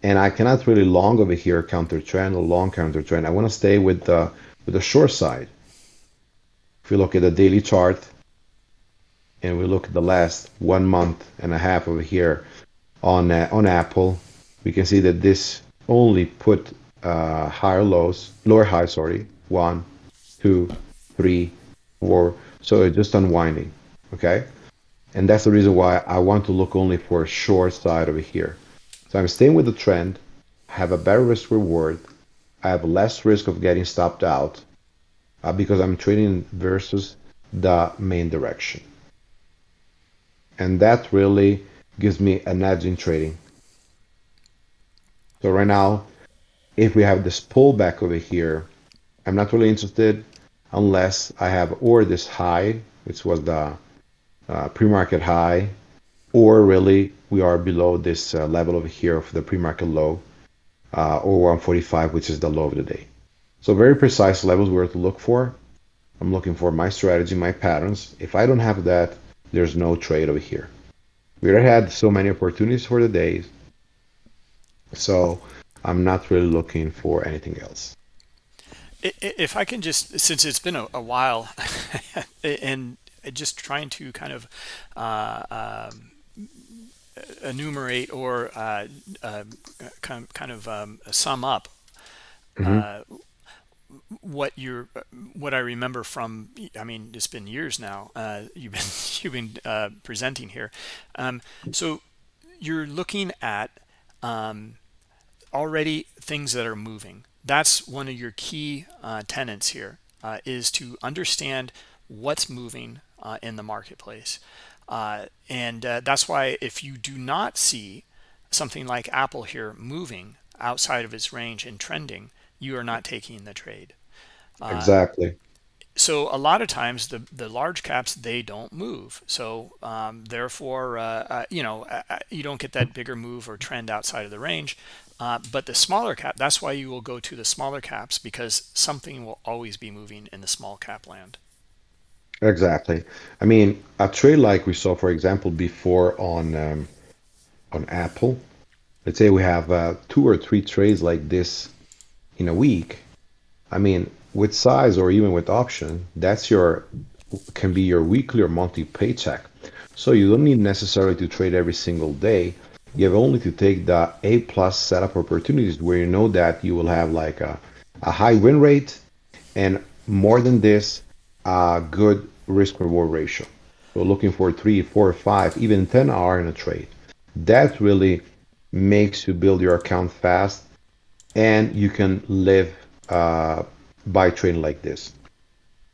And I cannot really long over here counter trend or long counter trend. I want to stay with the with the short side. If we look at the daily chart and we look at the last one month and a half over here on uh, on Apple, we can see that this only put uh, higher lows, lower highs, sorry, one, two, three, four. So it's just unwinding, okay? And that's the reason why I want to look only for a short side over here. So I'm staying with the trend, I have a better risk reward, I have less risk of getting stopped out uh, because I'm trading versus the main direction. And that really gives me an edge in trading. So right now, if we have this pullback over here, I'm not really interested unless I have or this high, which was the uh, pre-market high, or really we are below this uh, level over here of the pre-market low, uh, or 145, which is the low of the day. So very precise levels where to look for. I'm looking for my strategy, my patterns. If I don't have that, there's no trade over here. We already had so many opportunities for the days, so I'm not really looking for anything else. If I can just, since it's been a, a while, and just trying to kind of uh, um, enumerate or uh, uh, kind, kind of um, sum up hmm uh, what you're what I remember from I mean it's been years now uh, you've been you've been uh, presenting here. Um, so you're looking at um, already things that are moving. That's one of your key uh, tenants here uh, is to understand what's moving uh, in the marketplace. Uh, and that's why if you do not see something like Apple here moving outside of its range and trending you are not taking the trade uh, Exactly. so a lot of times the the large caps they don't move so um, therefore uh, uh, you know uh, you don't get that bigger move or trend outside of the range Uh, but the smaller cap, that's why you will go to the smaller caps because something will always be moving in the small cap land. Exactly. I mean, a trade like we saw, for example, before on um, on Apple. Let's say we have uh, two or three trades like this in a week. I mean, with size or even with option, that's your can be your weekly or monthly paycheck. So you don't need necessarily to trade every single day. You have only to take the A plus setup opportunities where you know that you will have like a, a high win rate and more than this, a good risk reward ratio. So looking for three, four, five, even 10 R in a trade. That really makes you build your account fast and you can live uh, by trading like this.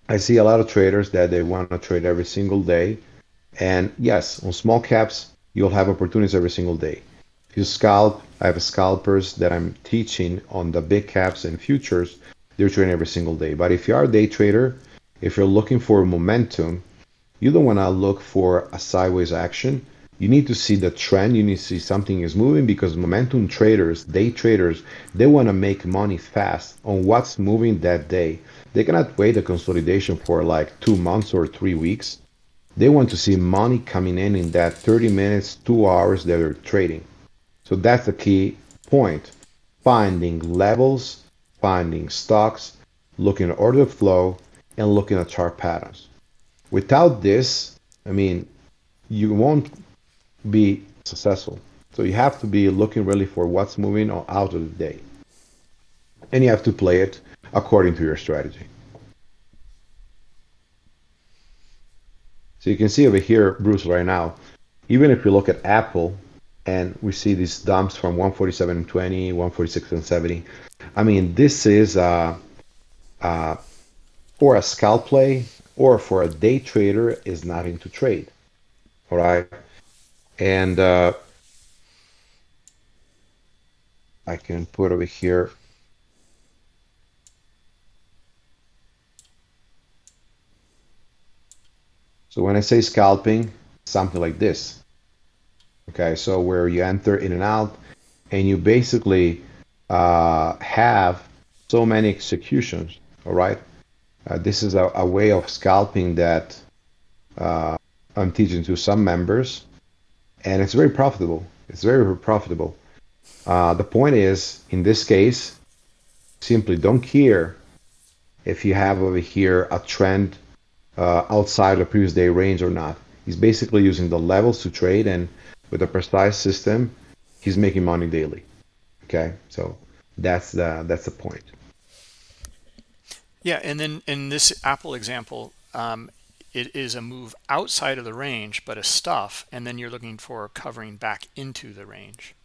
I see a lot of traders that they want to trade every single day. And yes, on small caps, you'll have opportunities every single day. If you scalp, I have scalpers that I'm teaching on the big caps and futures. They're trading every single day. But if you are a day trader, if you're looking for momentum, you don't want to look for a sideways action. You need to see the trend. You need to see something is moving because momentum traders, day traders, they want to make money fast on what's moving that day. They cannot wait a consolidation for like two months or three weeks. They want to see money coming in in that 30 minutes, two hours that they're trading. So that's the key point. Finding levels, finding stocks, looking at order flow, and looking at chart patterns. Without this, I mean, you won't be successful. So you have to be looking really for what's moving out of the day. And you have to play it according to your strategy. So you can see over here, Bruce, right now, even if you look at Apple and we see these dumps from 147 and 20, 146 and 70, I mean, this is uh, uh, for a scalp play or for a day trader is not into trade. All right. And uh, I can put over here. So when I say scalping, something like this. Okay, so where you enter in and out, and you basically uh, have so many executions, all right? Uh, this is a, a, way of scalping that uh, I'm teaching to some members, and it's very profitable. It's very, profitable. Uh, the point is, in this case, simply don't care if you have over here a trend uh, outside the previous day range or not. He's basically using the levels to trade, and with a precise system, he's making money daily. Okay, so that's the that's the point. Yeah, and then in this Apple example, um, it is a move outside of the range, but a stuff, and then you're looking for covering back into the range.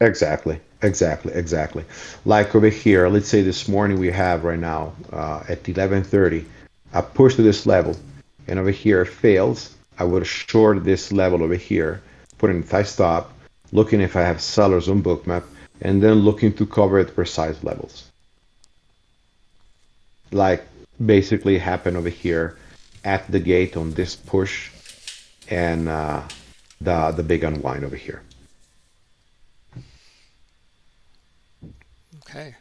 Exactly, exactly, exactly. Like over here, let's say this morning we have right now uh, at 11:30 a push to this level, and over here fails. I would short this level over here, put in tie stop, looking if I have sellers on bookmap, and then looking to cover at precise levels like basically happen over here at the gate on this push and uh, the the big unwind over here. Okay.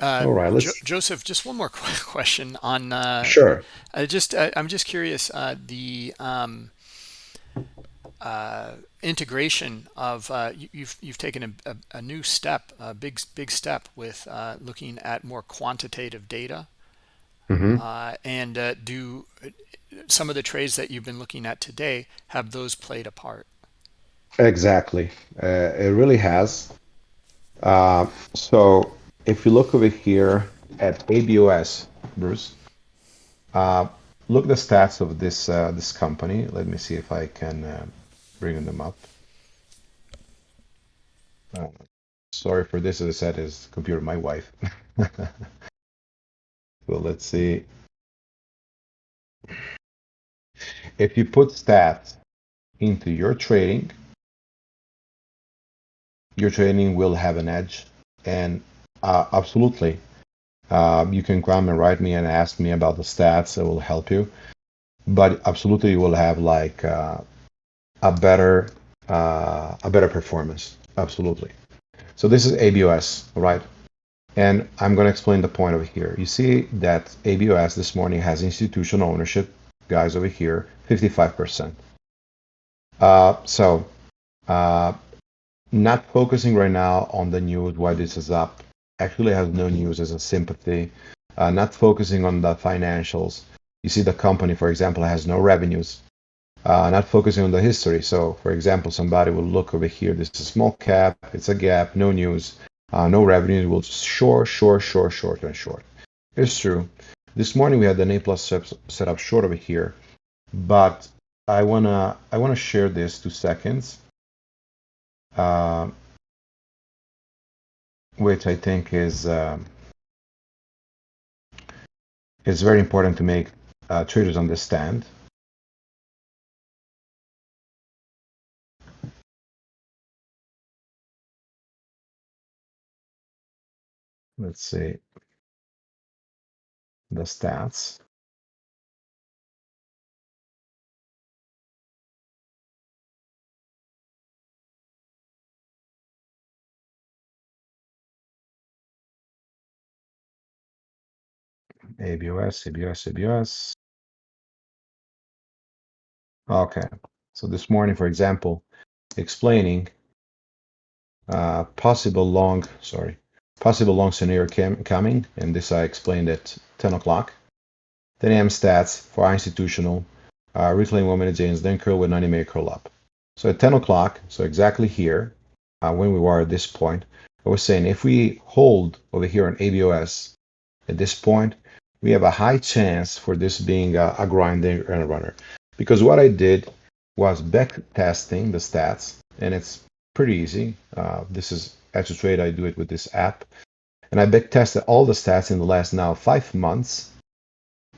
Uh, All right, let's... Jo Joseph, just one more question on. Uh, sure. I just uh, I'm just curious. Uh, the um, uh, integration of uh, you, you've you've taken a, a, a, new step, a big big step with uh, looking at more quantitative data. Mm -hmm. and uh, do some of the trades that you've been looking at today have those played a part? Exactly, uh, it really has. so if you look over here at ABOS, Bruce, look the stats of this this company. Let me see if I can bring them up. Uh, sorry for this, as I said, is computer my wife. so let's see. If you put stats into your trading, your trading will have an edge. And uh, absolutely, uh, you can come and write me and ask me about the stats. It will help you. But absolutely, you will have like uh, a better uh, a better performance. Absolutely. So this is ABOS, right? And I'm going to explain the point over here. You see that ABOS this morning has institutional ownership, guys over here, 55%. Uh, so uh, not focusing right now on the news, why this is up. Actually has no news as a sympathy. Uh, not focusing on the financials. You see the company, for example, has no revenues. Uh, not focusing on the history. So, for example, somebody will look over here. This is a small cap. It's a gap. No news. Uh, no revenues. Will just short, short, short, short, and short. It's true. This morning we had the A plus set up short over here, but I wanna I wanna share this two seconds uh, which I think is um, is very important to make uh, traders understand. Let's see the stats. ABOS, ABOS, ABOS. Okay, so this morning, for example, explaining uh, possible long, sorry, possible long scenario coming, and this I explained at 10 o'clock. 10 a.m. stats for institutional, uh, reclaim one minute James, then curl with 90 minute curl up. So at 10 o'clock, so exactly here, uh, when we were at this point, I was saying if we hold over here on ABOS at this point, we have a high chance for this being a, a grinding and a runner. Because what I did was back testing the stats, and it's pretty easy. Uh, this is trade. I do it with this app. And I back tested all the stats in the last now five months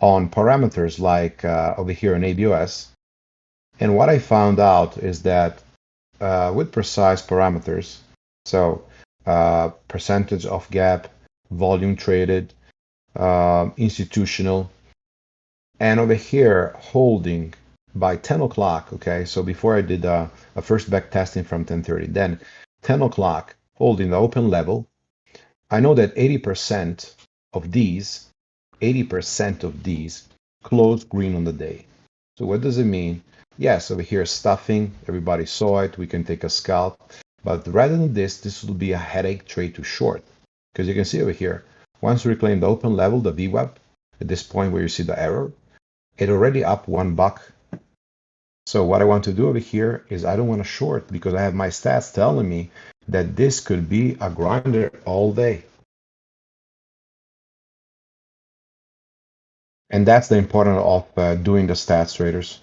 on parameters like uh, over here in ABOS. And what I found out is that uh, with precise parameters, so uh, percentage of gap, volume traded, uh, institutional, and over here holding by 10 o'clock. Okay, so before I did uh, a first back testing from 10:30, then 10 o'clock holding the open level. I know that 80% of these, 80% of these close green on the day. So what does it mean? Yes, over here stuffing, everybody saw it, we can take a scalp. But rather than this, this will be a headache trade to short. Because you can see over here, once we reclaim the open level, the VWAP, at this point where you see the error, it already up one buck. So what I want to do over here is I don't want to short because I have my stats telling me that this could be a grinder all day. And that's the importance of uh, doing the stats traders.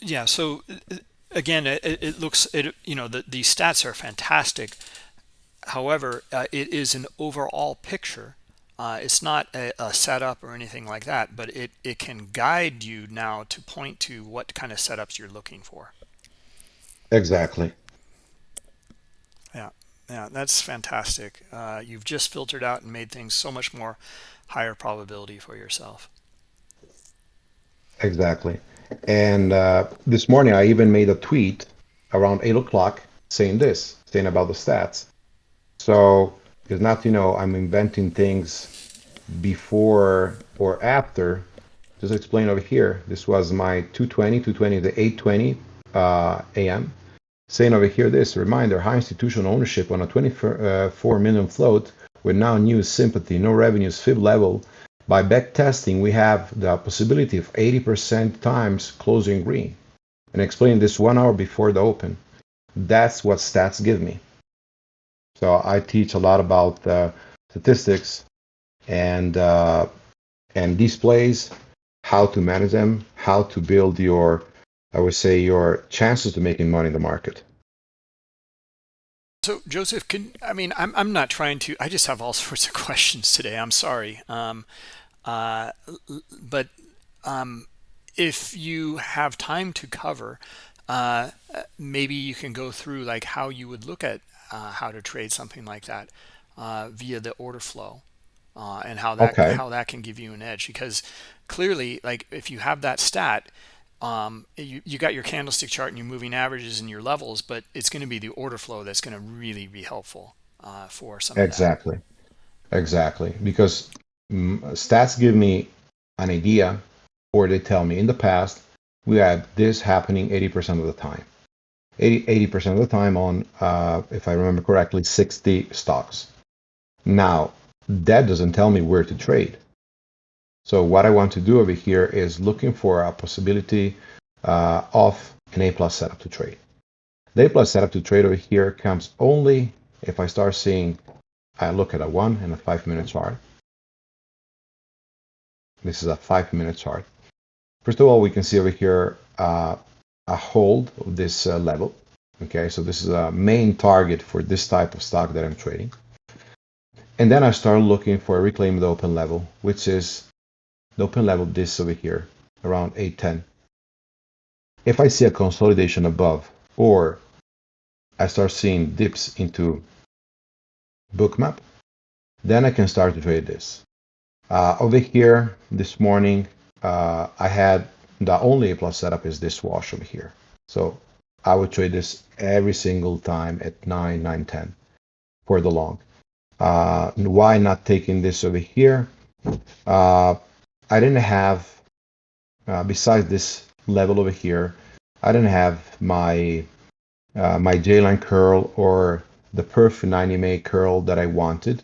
Yeah. So again, it, it looks, it, you know, the, the stats are fantastic However, uh, it is an overall picture. Uh, it's not a, a, setup or anything like that, but it, it can guide you now to point to what kind of setups you're looking for. Exactly. Yeah, yeah, that's fantastic. Uh, you've just filtered out and made things so much more higher probability for yourself. Exactly. And uh, this morning, I even made a tweet around 8 o'clock saying this, saying about the stats. So it's not, you know, I'm inventing things before or after. Just explain over here. This was my 220, 220 to 820 uh, AM. Saying over here this, reminder, high institutional ownership on a 24 uh, million float with now new sympathy, no revenues, fib level. By back testing, we have the possibility of 80% times closing green. And explain this one hour before the open. That's what stats give me. So I teach a lot about uh, statistics and uh, and displays, how to manage them, how to build your, I would say, your chances to making money in the market. So Joseph, can I mean I'm I'm not trying to. I just have all sorts of questions today. I'm sorry, um, uh, but um, if you have time to cover, uh, maybe you can go through like how you would look at uh, how to trade something like that uh, via the order flow uh, and how that okay. how that can give you an edge because clearly like if you have that stat um, you, you got your candlestick chart and your moving averages and your levels, but it's going to be the order flow that's going to really be helpful uh, for some exactly, exactly. Because mm, stats give me an idea, or they tell me in the past we had this happening 80% of the time. 80 percent of the time on, uh, if I remember correctly, 60 stocks. Now that doesn't tell me where to trade. So what I want to do over here is looking for a possibility uh, of an A plus setup to trade. The A plus setup to trade over here comes only if I start seeing, I look at a one and a five minute chart. This is a five minute chart. First of all, we can see over here uh, a hold of this uh, level. Okay, so this is a main target for this type of stock that I'm trading. And then I start looking for a reclaimed open level, which is the open level this over here around 810 if I see a consolidation above or I start seeing dips into bookmap then I can start to trade this. Uh, over here this morning uh, I had the only A plus setup is this wash over here. So I would trade this every single time at 9 9 10 for the long. Uh, why not taking this over here? Uh, I didn't have, uh, besides this level over here, I didn't have my uh, my J-line curl or the Perf 90 May curl that I wanted.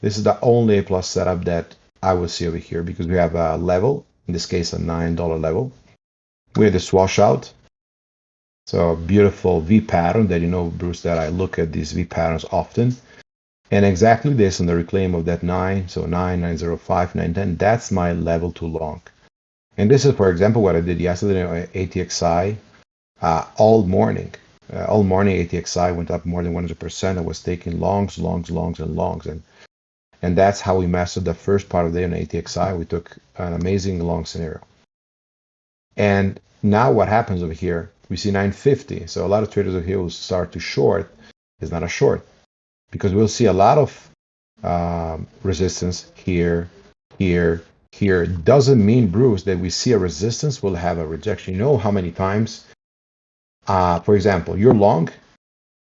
This is the only A plus setup that I will see over here because we have a level, in this case a $9 level. We have this washout. So beautiful V pattern that you know, Bruce, that I look at these V patterns often. And exactly this on the reclaim of that 9, so 9, 905, 910, that's my level too long. And this is, for example, what I did yesterday on ATXI uh, all morning. Uh, all morning ATXI went up more than 100%. I was taking longs, longs, longs, and longs. And, and that's how we mastered the first part of the day on ATXI. We took an amazing long scenario. And now what happens over here, we see 950. So a lot of traders over here will start to short. It's not a short because we'll see a lot of um, resistance here, here, here. Doesn't mean, Bruce, that we see a resistance, we'll have a rejection. You know how many times, uh, for example, you're long,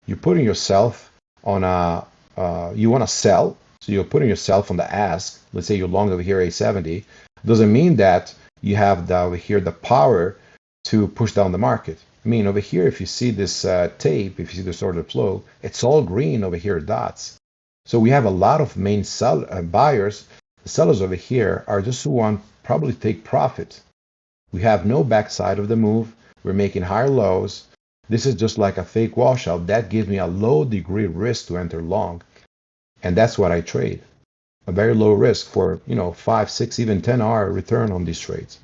you're putting yourself on a, uh, you want to sell, so you're putting yourself on the ask. Let's say you're long over here, A70. Doesn't mean that you have the, over here the power to push down the market. I mean, over here, if you see this uh, tape, if you see the order flow, it's all green over here, dots. So we have a lot of main sell uh, buyers. The sellers over here are just who want probably take profit. We have no backside of the move. We're making higher lows. This is just like a fake washout. That gives me a low degree risk to enter long. And that's what I trade. A very low risk for, you know, five, six, even 10 hour return on these trades.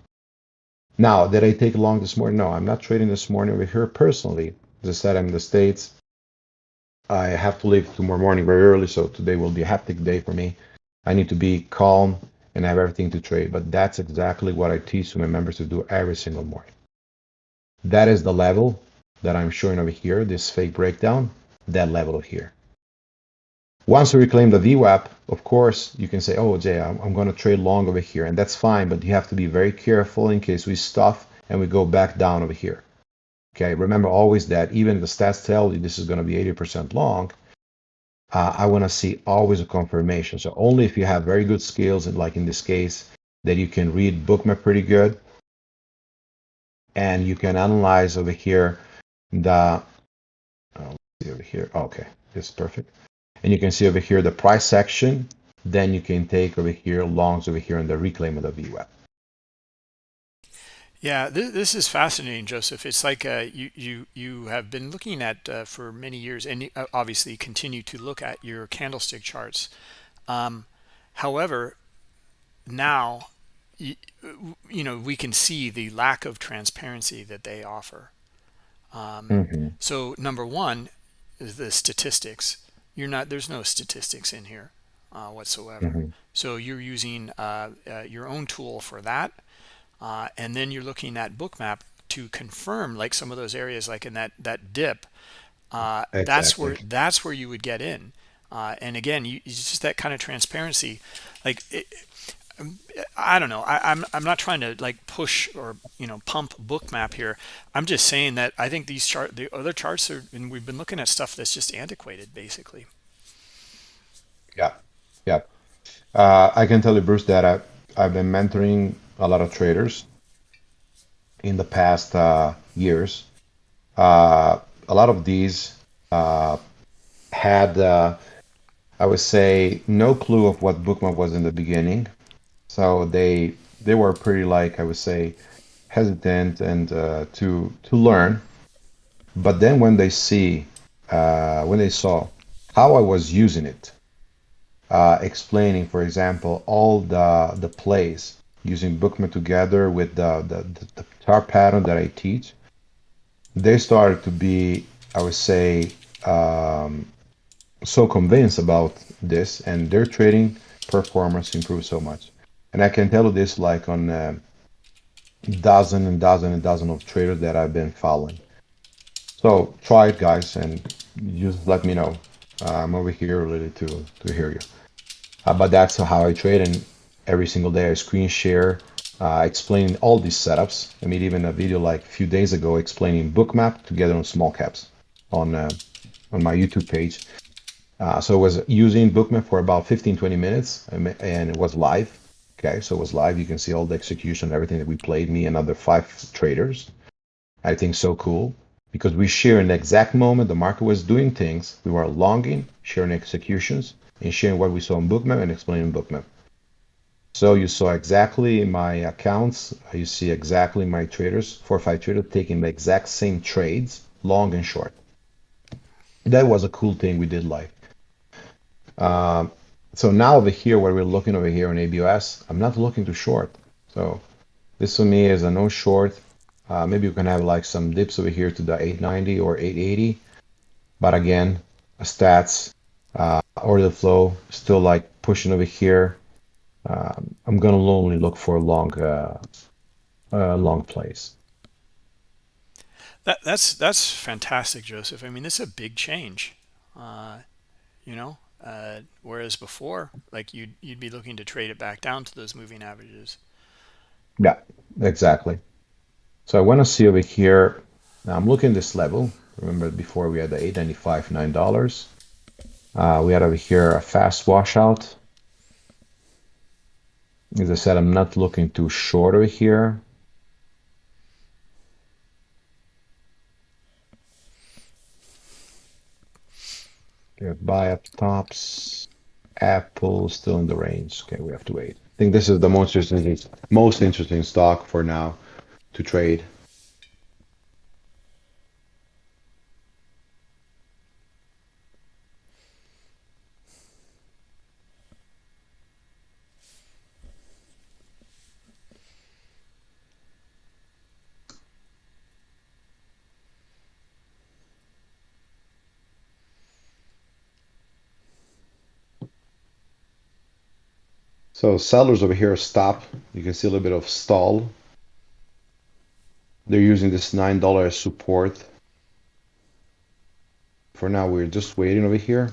Now, did I take long this morning? No, I'm not trading this morning over here personally. As I said, I'm in the States. I have to leave tomorrow morning very early, so today will be a hectic day for me. I need to be calm and have everything to trade, but that's exactly what I teach my members to do every single morning. That is the level that I'm showing over here, this fake breakdown, that level here. Once we reclaim the VWAP, of course, you can say, oh, Jay, I'm, I'm going to trade long over here. And that's fine, but you have to be very careful in case we stuff and we go back down over here. Okay, remember always that even the stats tell you this is going to be 80% long, uh, I want to see always a confirmation. So only if you have very good skills, and like in this case, that you can read bookmap pretty good, and you can analyze over here the, uh, over here, okay, this is perfect and you can see over here the price section. Then you can take over here longs over here in the reclaim of the VWAP. Yeah, this, this is fascinating, Joseph. It's like uh, you you you have been looking at uh, for many years, and uh, obviously continue to look at your candlestick charts. Um, however, now you, you, know we can see the lack of transparency that they offer. Um, mm -hmm. So number one is the statistics you're not there's no statistics in here uh, whatsoever mm -hmm. so you're using uh, uh, your own tool for that uh, and then you're looking at bookmap to confirm like some of those areas like in that that dip exactly. Uh, that's where that's where you would get in uh, and again you, it's just that kind of transparency like it, I don't know. I, am I'm, I'm not trying to like push or you know pump bookmap here. I'm just saying that I think these chart the other charts are and we've been looking at stuff that's just antiquated basically. Yeah, yeah. Uh, I can tell you, Bruce, that I, I've been mentoring a lot of traders in the past uh, years. Uh, a lot of these uh, had, uh, I would say, no clue of what Bookmap was in the beginning. So they they were pretty like I would say hesitant and uh, to to learn. But then when they see uh, when they saw how I was using it, uh, explaining, for example, all the the plays using Bookmap together with the, the the chart pattern that I teach, they started to be, I would say, um, so convinced about this, and their trading performance improved so much. And I can tell you this like on uh, dozen and dozen and dozen of traders that I've been following. So try it, guys, and just let me know. Uh, I'm over here ready to to hear you. Uh, but that's how I trade, and every single day I screen share, uh, explaining all these setups. I made even a video like a few days ago explaining bookmap together on small caps on uh, on my YouTube page. Uh, so I was using bookmap for about 15, 20 minutes, and it was live Okay, so it was live. You can see all the execution, everything that we played, me and other five traders. I think so cool because we share in the exact moment the market was doing things. We were longing, sharing executions, and sharing what we saw in Bookmap and explaining Bookmap. So you saw exactly my accounts. You see exactly my traders, four or five traders taking the exact same trades, long and short. That was a cool thing we did live. Um, so now over here, where we're looking over here on ABOS, I'm not looking to short. So this for me is a no short. Uh, maybe you can have like some dips over here to the 890 or 880. But again, stats, uh, order flow, still like pushing over here. Um, I'm going to only look for long, uh, uh, long plays. That, that's that's fantastic, Joseph. I mean, this is a big change. Uh, you know, uh, whereas before, like you'd, you'd be looking to trade it back down to those moving averages. Yeah, exactly. So I want to see over here. Now I'm looking this level. Remember before we had the 895 $9. Uh, we had over here a fast washout. As I said, I'm not looking too short over here. Buy up tops. Apple still in the range. Okay, we have to wait. I think this is the most interesting, most interesting stock for now to trade. So sellers over here stop. You can see a little bit of stall. They're using this $9 support. For now, we're just waiting over here.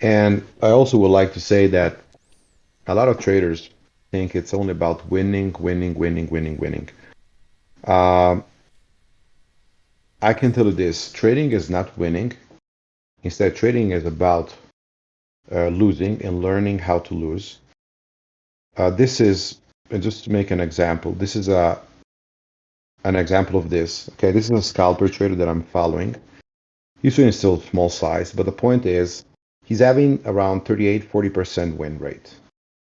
And I also would like to say that a lot of traders think it's only about winning, winning, winning, winning, winning. Um, I can tell you this, trading is not winning. Instead, trading is about uh, losing and learning how to lose. Uh, this is, just to make an example, this is a an example of this. Okay, this is a scalper trader that I'm following. He's doing still small size, but the point is he's having around 38, 40% win rate.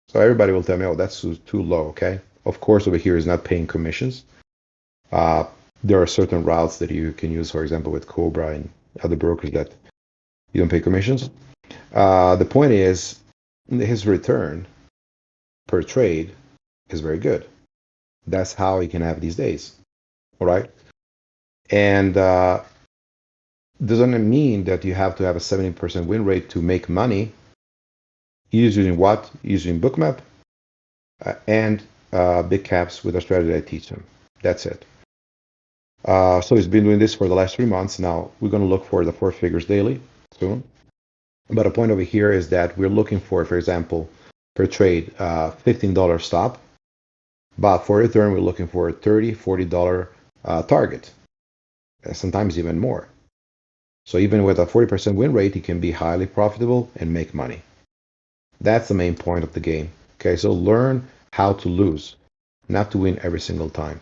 So everybody will tell me, oh, that's too low, okay? Of course, over here is not paying commissions. Uh, there are certain routes that you can use, for example, with Cobra and other brokers that you don't pay commissions. Uh, the point is, his return per trade is very good. That's how he can have these days. All right. And uh, doesn't mean that you have to have a 70% win rate to make money. Using what? Using Bookmap uh, and uh, big caps with a strategy I teach him. That's it. Uh, so he's been doing this for the last three months. Now we're going to look for the four figures daily soon. But a point over here is that we're looking for, for example, per trade, uh, $15 stop. But for return, we're looking for a $30, $40 uh, target, sometimes even more. So even with a 40% win rate, you can be highly profitable and make money. That's the main point of the game. Okay, so learn how to lose, not to win every single time.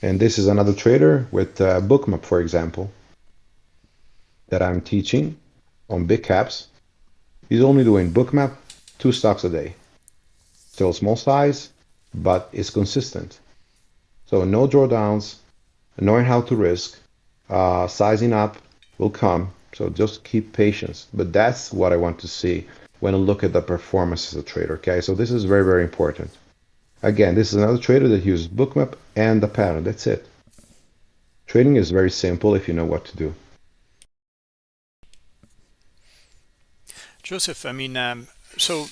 And this is another trader with uh, Bookmap, for example, that I'm teaching on big caps. He's only doing Bookmap, two stocks a day. Still small size, but it's consistent. So no drawdowns, knowing how to risk, uh, sizing up will come. So just keep patience. But that's what I want to see when I look at the performance as a trader. Okay, so this is very, very important. Again, this is another trader that uses bookmap and the pattern. That's it. Trading is very simple if you know what to do. Joseph, I mean, um, so,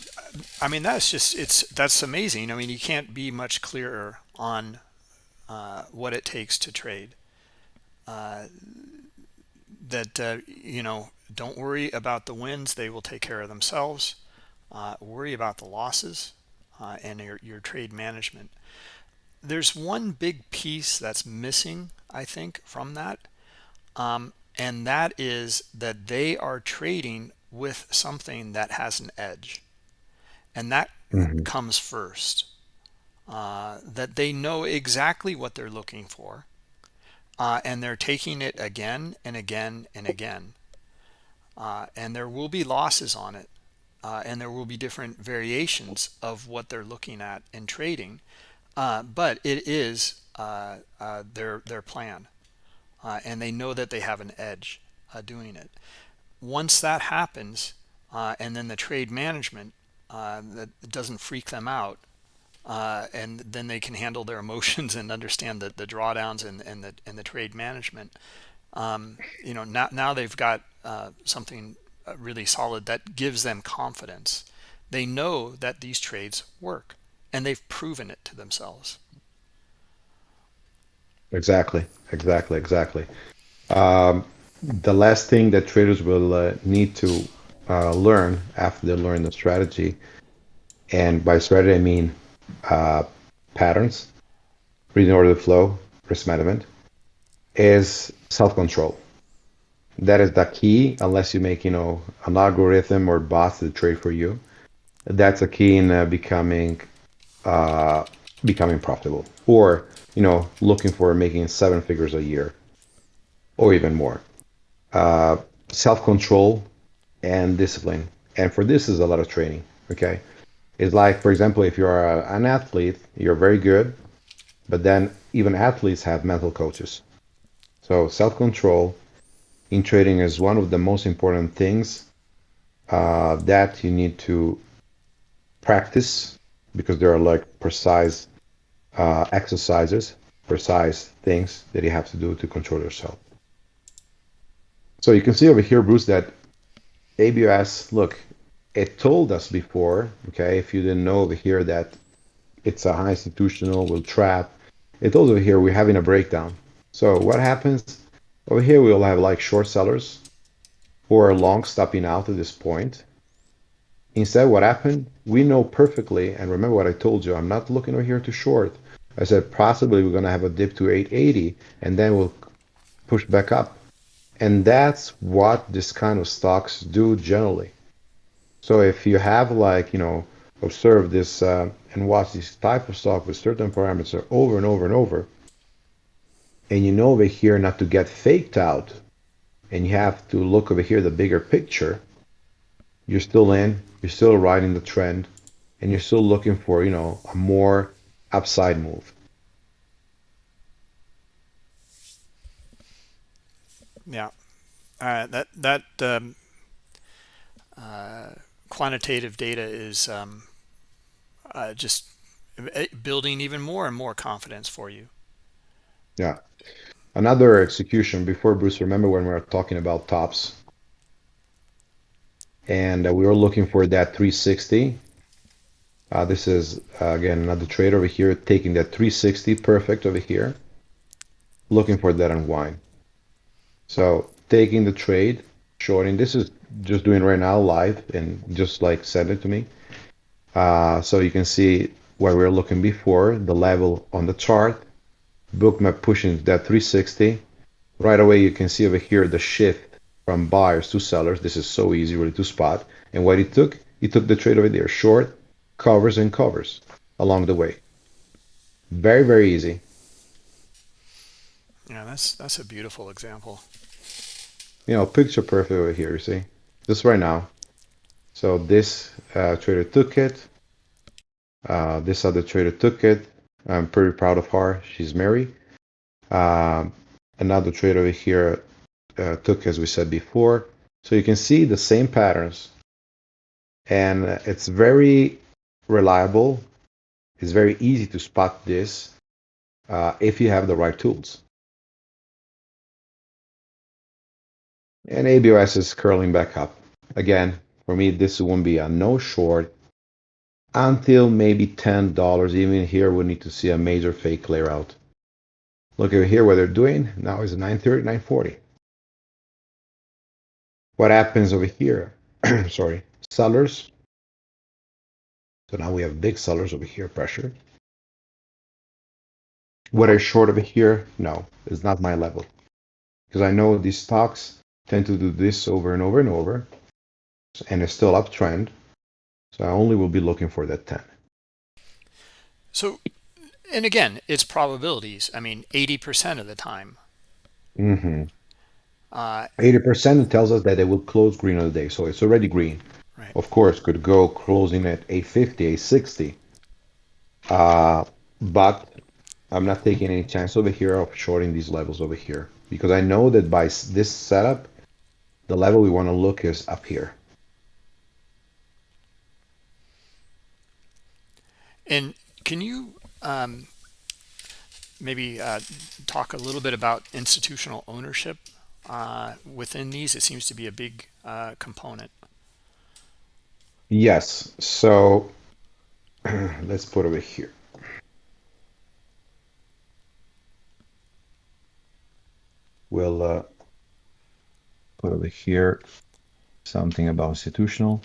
I mean, that's just, it's, that's amazing. I mean, you can't be much clearer on uh, what it takes to trade. Uh, that, uh, you know, don't worry about the wins. They will take care of themselves. Uh, worry about the losses uh, and your, your trade management. There's one big piece that's missing, I think, from that. Um, and that is that they are trading with something that has an edge. And that mm -hmm. comes first. Uh, that they know exactly what they're looking for. Uh, and they're taking it again and again and again. Uh, and there will be losses on it uh, and there will be different variations of what they're looking at in trading uh, but it is uh, uh their their plan uh, and they know that they have an edge uh, doing it. Once that happens and then the trade management that doesn't freak them out and then they can handle their emotions and understand the, the drawdowns and, and the and the trade management um, you know now now they've got something really solid that gives them confidence. They know that these trades work and they've proven it to themselves. Exactly exactly exactly. Um, the last thing that traders will uh, need to uh, learn after they learn the strategy and by strategy i mean uh, patterns reading order flow risk management is self-control that is the key unless you make you know an algorithm or bots that trade for you. That's a key in uh, becoming uh, becoming profitable or you know looking for making seven figures a year or even more. Uh, self-control and discipline. And for this is a lot of training okay? It's like for example if you're a, an athlete you're very good but then even athletes have mental coaches. So self-control in trading is one of the most important things uh, that you need to practice because there are like precise uh, exercises, precise things that you have to do to control yourself. So you can see over here, Bruce, that ABOS, look, it told us before, okay, if you didn't know over here that it's a high institutional, will trap. It told over here we're having a breakdown. So what happens over here we'll have like short sellers who are long stopping out at this point. Instead, what happened? We know perfectly, and remember what I told you, I'm not looking over here to short. I said possibly we're going to have a dip to 880 and then we'll push back up. And that's what this kind of stocks do generally. So if you have like, you know, observe this uh, and watch this type of stock with certain parameters over and over and over, and you know over here not to get faked out and you have to look over here the bigger picture you're still in you're still riding the trend and you're still looking for you know a more upside move. Yeah. Uh, that that um, uh, quantitative data is um, uh, just eh, building even more and more confidence for you. Yeah Another execution before Bruce, remember when we were talking about tops and uh, we were looking for that 360. Uh, this is, uh, again, another trade over here taking that 360 perfect over here. looking for that unwind. So taking the trade, shorting. This is just doing right now live and just like send it to me. Uh, so you can see where we are looking before, the level on the chart, bookmap pushing that 360. Right away you can see over here the shift from buyers to sellers. This is so easy really to spot. And what he took, he took the trade over there, short, covers and covers along the way. Very, very easy. Yeah, that's that's a beautiful example. You know, picture perfect over here, you see? Just right now. So this uh, trader took it. Uh, this other trader took it. I'm pretty proud of her. She's married. Um, another trade over here uh, took, as we said before. So you can see the same patterns. And it's very reliable. It's very easy to spot this uh, if you have the right tools. And ABOS is curling back up. Again, for me, this won't be a no short until maybe $10. Even here, we need to see a major fake clear out. Look over here what they're doing. Now is 930, 940. What happens over here? Sorry, sellers. So now we have big sellers over here, pressure. What I short over here? No, it's not my level. Because I know these stocks tend to do this over and over and over. And it's still uptrend. So I only will be looking for that 10. So, and again, it's probabilities. I mean, 80% of the time. Mm-hmm. Uh, 80% tells us that it will close green on the day. So it's already green. Right. Of course, could go closing at 850, 860. Uh, but I'm not taking any chance over here of shorting these levels over here because I know that by this setup, the level we want to look is up here. And can you um, maybe uh, talk a little bit about institutional ownership uh, within these? It seems to be a big uh, component. Yes. So let's put over here. We'll uh, put over here something about institutional.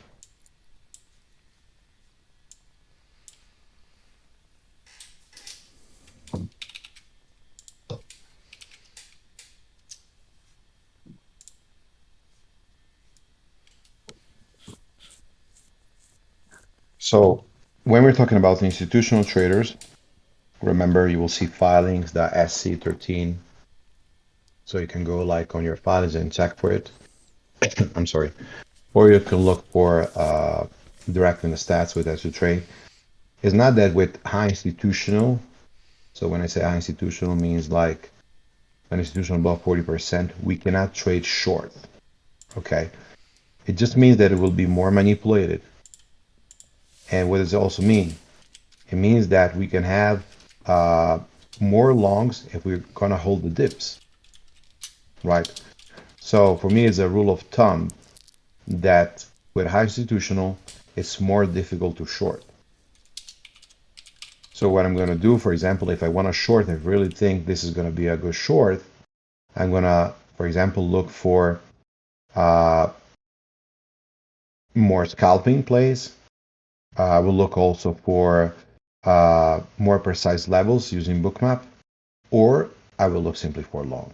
So when we're talking about institutional traders, remember you will see filings, the SC13. So you can go like on your filings and check for it. I'm sorry. Or you can look for uh, direct in the stats with SU trade. It's not that with high institutional. So when I say high institutional means like an institution above 40%, we cannot trade short. Okay. It just means that it will be more manipulated and what does it also mean? It means that we can have uh, more longs if we're going to hold the dips, right? So for me, it's a rule of thumb that with high institutional, it's more difficult to short. So what I'm going to do, for example, if I want to short, I really think this is going to be a good short, I'm going to, for example, look for uh, more scalping plays uh, will look also for uh, more precise levels using bookmap, or I will look simply for long.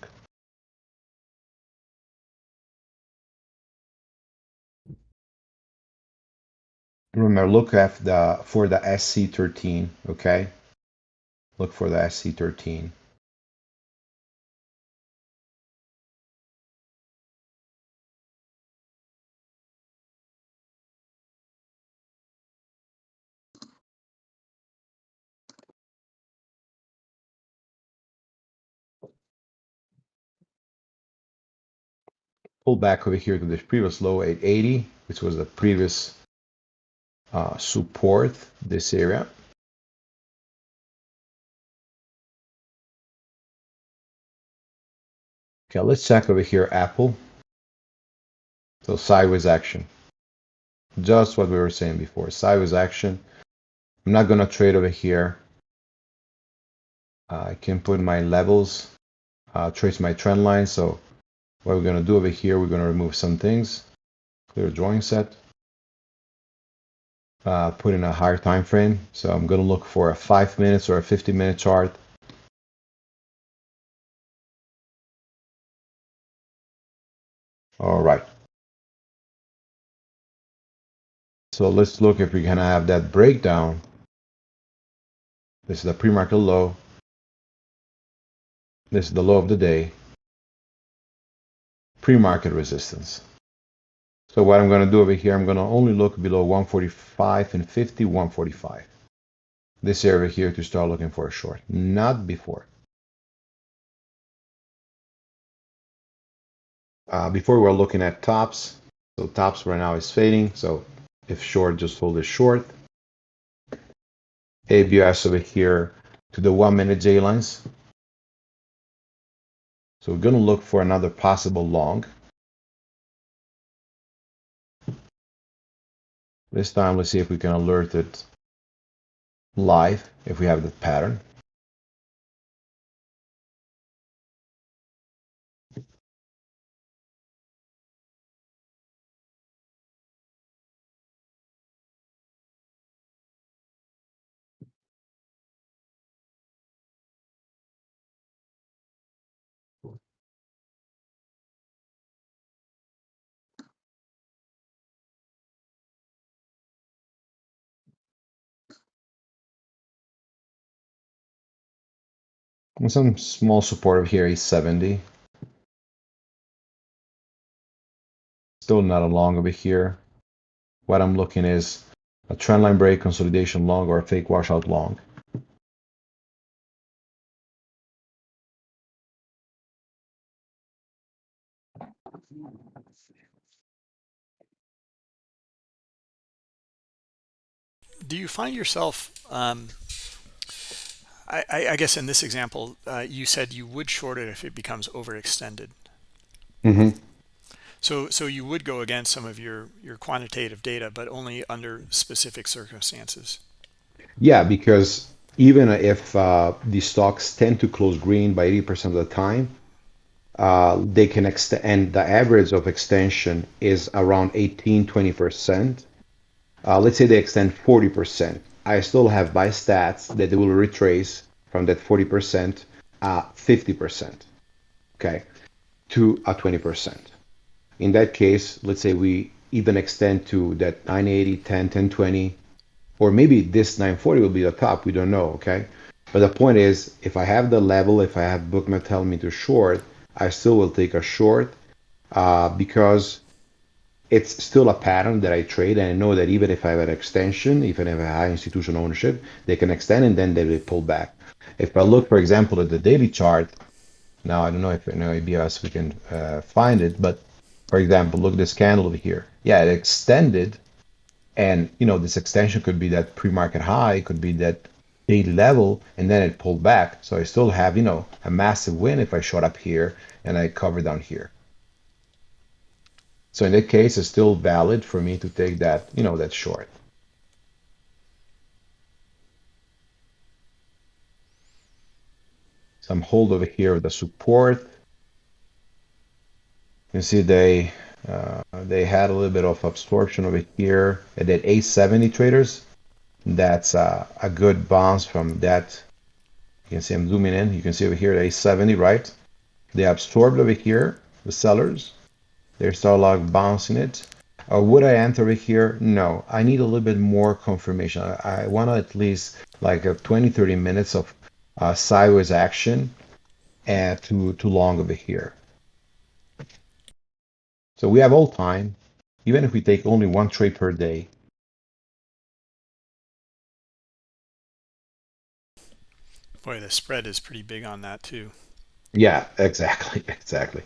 Remember, look at the for the SC13, okay? Look for the SC13. Pull back over here to the previous low 880, which was the previous uh, support, this area. Okay, let's check over here, Apple. So sideways action. Just what we were saying before, sideways action. I'm not to trade over here. Uh, I can put my levels uh, trace my trend line. So what we're going to do over here, we're going to remove some things, clear drawing set, uh, put in a higher time frame. So I'm going to look for a five minutes or a 50 minute chart. All right. So let's look if we can have that breakdown. This is the pre-market low. This is the low of the day. Pre-market resistance. So what I'm going to do over here, I'm going to only look below 145 and 50, 145. This area here to start looking for a short, not before. Uh, before we're looking at tops. So tops right now is fading. So if short, just hold it short. ABOS over here to the one minute J lines. So we're going to look for another possible long. This time, let's see if we can alert it live if we have the pattern. Some small support over here is 70. Still not a long over here. What I'm looking is a trendline break, consolidation long, or a fake washout long. Do you find yourself um, I, I, guess in this example, uh, you said you would short it if it becomes overextended. Mm -hmm. So, so you would go against some of your your quantitative data, but only under specific circumstances. Yeah, because even if uh, the stocks tend to close green by 80% of the time, uh, they can extend, and the average of extension is around 18, 20%. Uh, let's say they extend 40%. I still have by stats that they will retrace from that 40% uh, 50%, okay, to a 20%. In that case, let's say we even extend to that 980, 10, 10, 20, or maybe this 940 will be the top, we don't know, okay? But the point is, if I have the level, if I have Bookmap telling me to short, I still will take a short uh, because it's still a pattern that I trade, and I know that even if I have an extension, even if I have a high institutional ownership, they can extend and then they will pull back. If I look, for example, at the daily chart, now I don't know if in ABOS we can uh, find it, but for example, look at this candle over here. Yeah, it extended, and you know this extension could be that pre-market high, could be that daily level, and then it pulled back. So I still have you know a massive win if I short up here and I cover down here. So in that case, it's still valid for me to take that, you know, that short. Some hold over here with the support. You see they uh, they had a little bit of absorption over here at that 870 traders. That's uh, a good bounce from that. You can see I'm zooming in. You can see over here at 870, right? They absorbed over here, the sellers. There's still like bouncing it. Uh, would I enter it here? No, I need a little bit more confirmation. I, I want at least like a 20, 30 minutes of uh, sideways action and to, to long over here. So we have all time, even if we take only one trade per day. Boy, the spread is pretty big on that too. Yeah, exactly, exactly.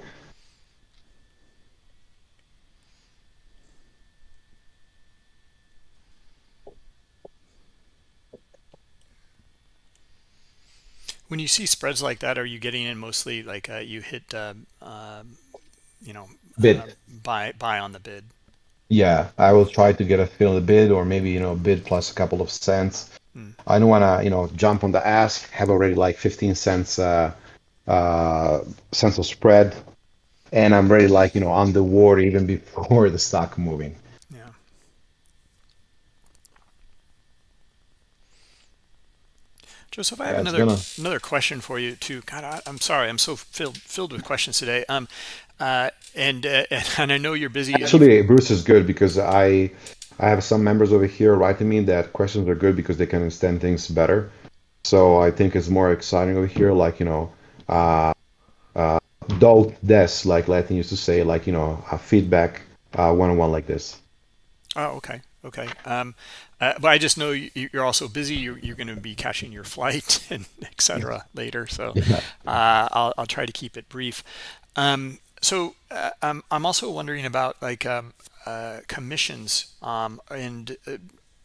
When you see spreads like that, are you getting in mostly like uh, you hit, uh, uh, you know, bid uh, buy buy on the bid? Yeah, I will try to get a fill the bid, or maybe you know bid plus a couple of cents. Hmm. I don't want to you know jump on the ask. Have already like 15 cents uh, uh, sense of spread, and I'm ready like you know on the war even before the stock moving. Yeah. Joseph, I have Yeah, another gonna. another question for you too. God, I, I'm sorry, I'm so filled filled with questions today. Um, uh, and uh, and I know you're busy Actually, Bruce is good because I I have some members over here writing me that questions are good because they can understand things better. So I think it's more exciting over here, like you know, uh, uh, do des, like Latin used to say, like you know, a feedback uh, one-on-one like this. Oh, okay. Okay. Um, uh, but I just know you, you're also busy. You're, you're going to be catching your flight and et cetera later. So Yeah. uh, I'll, I'll try to keep it brief. Um, so uh, I'm, I'm also wondering about like um, uh, commissions um, and, uh,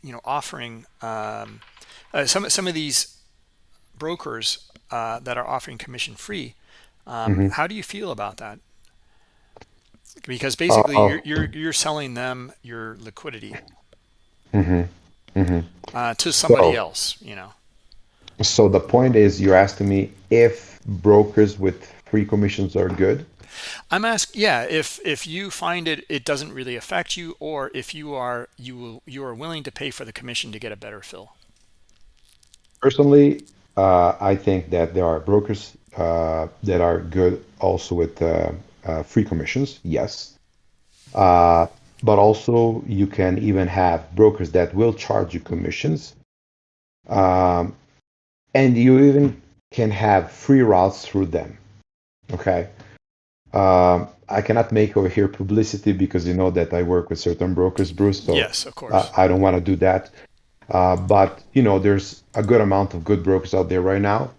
you know, offering um, uh, some, some of these brokers uh, that are offering commission free. Um, hmm how do you feel about that? Because basically Uh, you're, you're, you're selling them your liquidity hmm hmm uh, to somebody So, else, you know. so the point is, you're asking me if brokers with free commissions are good. I'm asking, yeah, if if you find it it doesn't really affect you, or if you are you will you are willing to pay for the commission to get a better fill. Personally, uh, I think that there are brokers uh, that are good also with uh, uh, free commissions, yes. But also you can even have brokers that will charge you commissions. Um, and you even can have free routes through them. Okay. Um, I cannot make over here publicity because you know that I work with certain brokers, Bruce. So Yes, of course. I don't want to do that. Uh, but you know, there's a good amount of good brokers out there right now.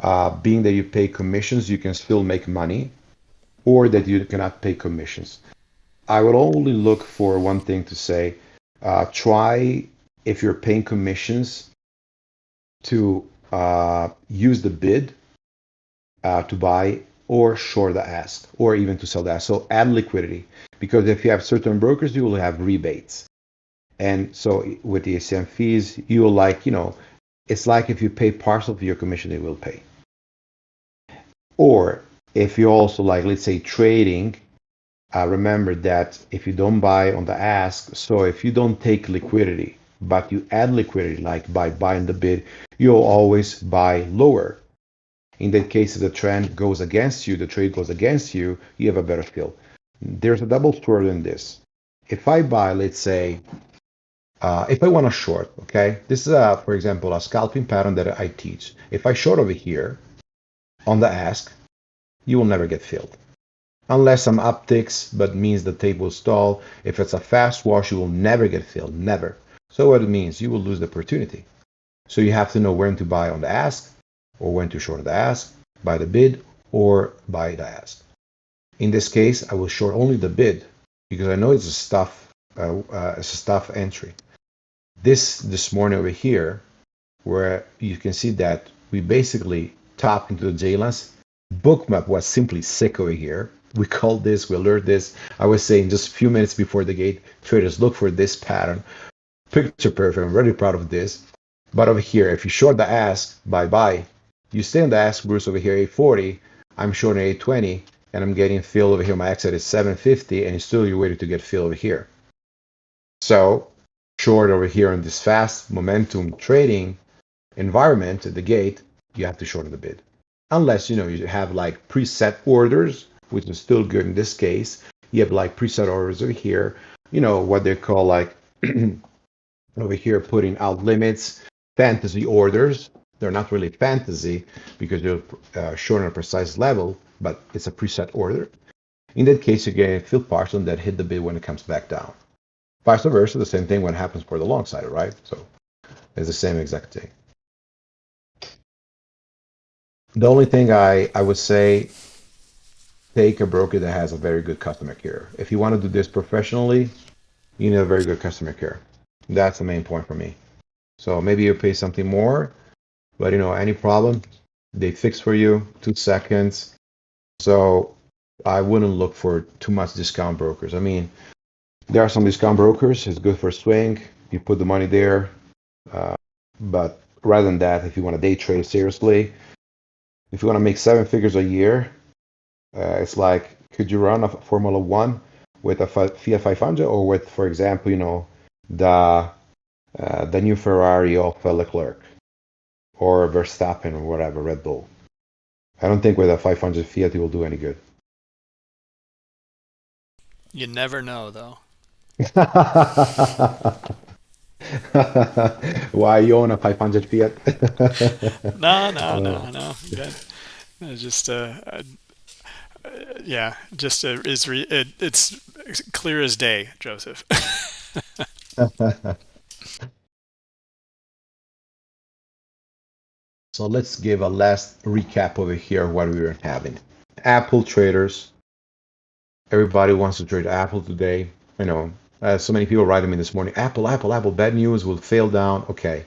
Uh, being that you pay commissions, you can still make money, or that you cannot pay commissions. I would only look for one thing to say. Uh, try if you're paying commissions to uh, use the bid uh, to buy or short the ask or even to sell the ask. So add liquidity because if you have certain brokers, you will have rebates. And so with the ECN fees, you will like, you know, it's like if you pay partial of your commission, they will pay. Or if you also like, let's say trading, uh, remember that if you don't buy on the ask, so if you don't take liquidity, but you add liquidity, like by buying the bid, you'll always buy lower. In that case, if the trend goes against you, the trade goes against you, you have a better feel. There's a double sword in this. If I buy, let's say, uh, if I want to short, okay, this is, a, for example, a scalping pattern that I teach. If I short over here on the ask, you will never get filled unless some upticks, but means the tape will stall. If it's a fast wash, you will never get filled, never. So what it means, you will lose the opportunity. So you have to know when to buy on the ask, or when to short the ask, buy the bid, or buy the ask. In this case, I will short only the bid because I know it's a stuff, uh, uh, it's a stuff entry. This this morning over here, where you can see that we basically tapped into the J lines. Bookmap was simply sick over here. We call this, we alerted this. I was saying just a few minutes before the gate, traders look for this pattern. Picture perfect. I'm really proud of this. But over here, if you short the ask, bye bye. You stay on the ask, Bruce, over here, 840. I'm shorting 820, and I'm getting fill over here. My exit is 750, and still you're waiting to get fill over here. So, short over here in this fast momentum trading environment at the gate, you have to shorten the bid. Unless, you know, you have like preset orders, which is still good in this case. You have like preset orders over here, you know, what they call like over here putting out limits, fantasy orders. They're not really fantasy because they're uh, shown on a precise level, but it's a preset order. In that case, you get a fill partial that hit the bid when it comes back down. Vice versa, the same thing when it happens for the long side, right? So it's the same exact thing. The only thing I, I would say, take a broker that has a very good customer care. If you want to do this professionally, you need a very good customer care. That's the main point for me. So maybe you pay something more, but you know, any problem, they fix for you, two seconds. So I wouldn't look for too much discount brokers. I mean, there are some discount brokers. It's good for swing. You put the money there. Uh, but rather than that, if you want to day trade seriously, if you want to make seven figures a year, uh, it's like, could you run a Formula One with a Fiat 500 or with, for example, you know, the uh, the new Ferrari of Leclerc or Verstappen or whatever, Red Bull. I don't think with a 500 Fiat it will do any good. You never know, though. Why you own a 500 Fiat? no, no, no, no. Just uh, uh, yeah, just uh, is re- it, it's clear as day, Joseph. so let's give a last recap over here what we were having. Apple traders. Everybody wants to trade Apple today. You know, uh, so many people writing me this morning. Apple, Apple, Apple. Bad news will fail down. Okay,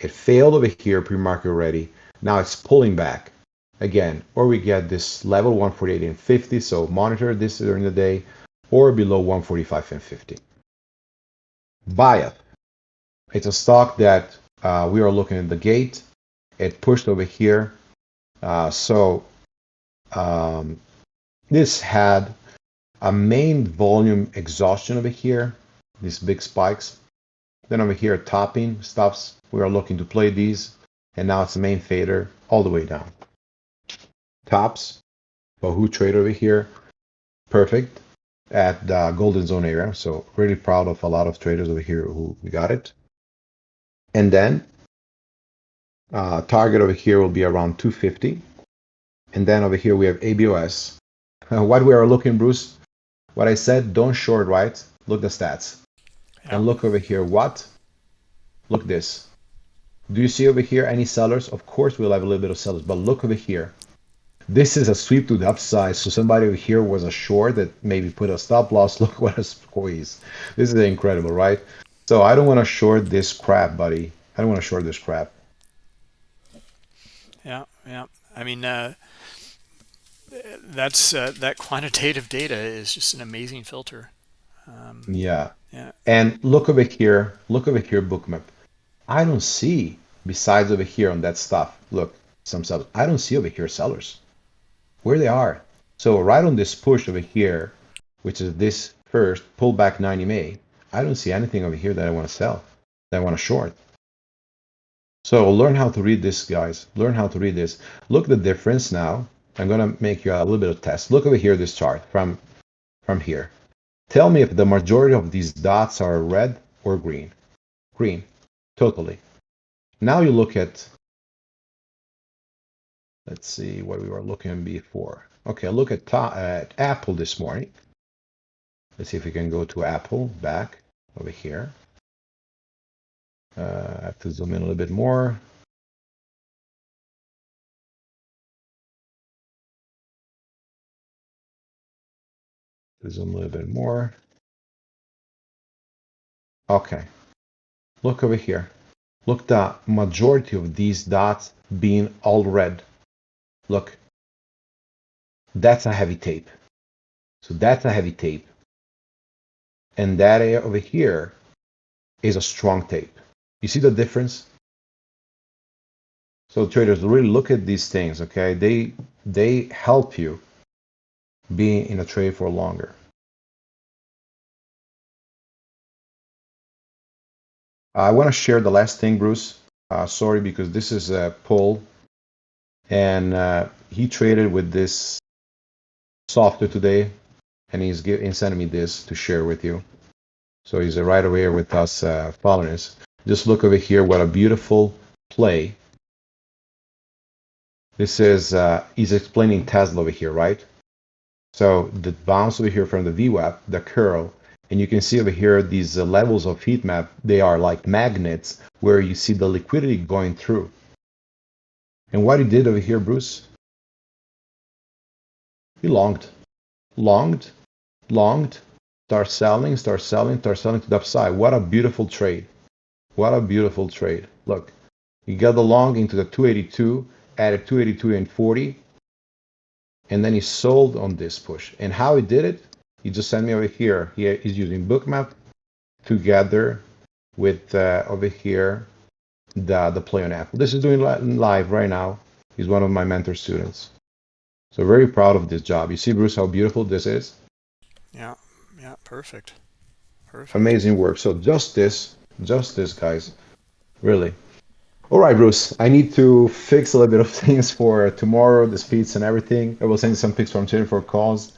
it failed over here pre-market already. Now it's pulling back again, or we get this level 148 and 50. So monitor this during the day, or below 145 and 50. Buy it. It's a stock that uh, we are looking at the gate. It pushed over here. Uh, so um, this had a main volume exhaustion over here, these big spikes. Then over here, topping stops. We are looking to play these. And now it's the main fader all the way down. Tops, Wahoo trade over here, perfect at the golden zone area. So really proud of a lot of traders over here who got it. And then uh, target over here will be around 250. And then over here we have ABOS. Uh, what we are looking, Bruce, what I said, don't short, right? Look the stats. Yeah. And look over here, what? Look this. Do you see over here any sellers? Of course we'll have a little bit of sellers, but look over here. This is a sweep to the upside. So somebody over here was a short that maybe put a stop loss. Look what a squeeze. This is incredible, right? So I don't want to short this crap, buddy. I don't want to short this crap. Yeah, yeah. I mean, uh, that's uh, that quantitative data is just an amazing filter. Um, yeah. Yeah. And look over here. Look over here, bookmap. I don't see besides over here on that stuff. Look, some sellers. I don't see over here sellers where they are. So right on this push over here, which is this first pullback 90 May, I don't see anything over here that I want to sell, that I want to short. So learn how to read this, guys. Learn how to read this. Look the difference now. I'm going to make you a little bit of test. Look over here, this chart from, from here. Tell me if the majority of these dots are red or green. Green, totally. Now you look at, let's see what we were looking before. Okay, look at, at Apple this morning. Let's see if we can go to Apple back over here. Uh, I have to zoom in a little bit more. Zoom a little bit more. Okay. Look over here. Look the majority of these dots being all red. Look. That's a heavy tape. So that's a heavy tape. And that area over here is a strong tape. You see the difference? So traders really look at these things, okay? They they help you be in a trade for longer. I want to share the last thing, Bruce. Uh, sorry, because this is a poll, and uh, he traded with this software today, and he's, he's sending me this to share with you. So he's right away here with us uh, us. Just look over here, what a beautiful play. This is, uh, he's explaining Tesla over here, right? So the bounce over here from the VWAP, the curl, and you can see over here these uh, levels of heat map, they are like magnets where you see the liquidity going through. And what he did over here, Bruce, he longed, longed, longed, start selling, start selling, start selling to the upside. What a beautiful trade. What a beautiful trade. Look, he got the long into the 282, added 282 and 40, and then he sold on this push. And how he did it, he just sent me over here. He, he's using Bookmap together with uh, over here the, the play on Apple. This is doing live right now. He's one of my mentor students. So very proud of this job. You see, Bruce, how beautiful this is? Yeah, yeah, perfect. Perfect. Amazing work. So just this, just this, guys. Really. All right, Bruce. I need to fix a little bit of things for tomorrow, the speeds and everything. I will send you some pics from 24 calls.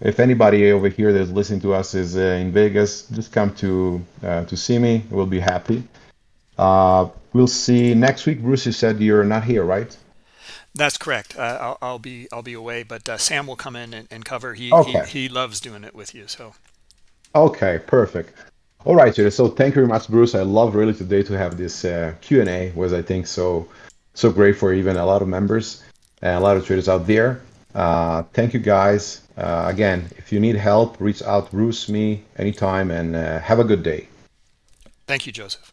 If anybody over here that's listening to us is uh, in Vegas, just come to uh, to see me. We'll be happy. Uh, we'll see next week. Bruce, you said you're not here, right? That's correct. Uh, I'll, I'll, be I'll be away, but uh, Sam will come in and, and cover. He, okay. he he loves doing it with you. So. Okay, perfect. All right, so thank you very much, Bruce. I love really today to have this uh, Q and A. Was I think so so great for even a lot of members and a lot of traders out there. Uh, thank you, guys. Uh, again, if you need help, reach out, Bruce, me anytime, and uh, have a good day. Thank you, Joseph.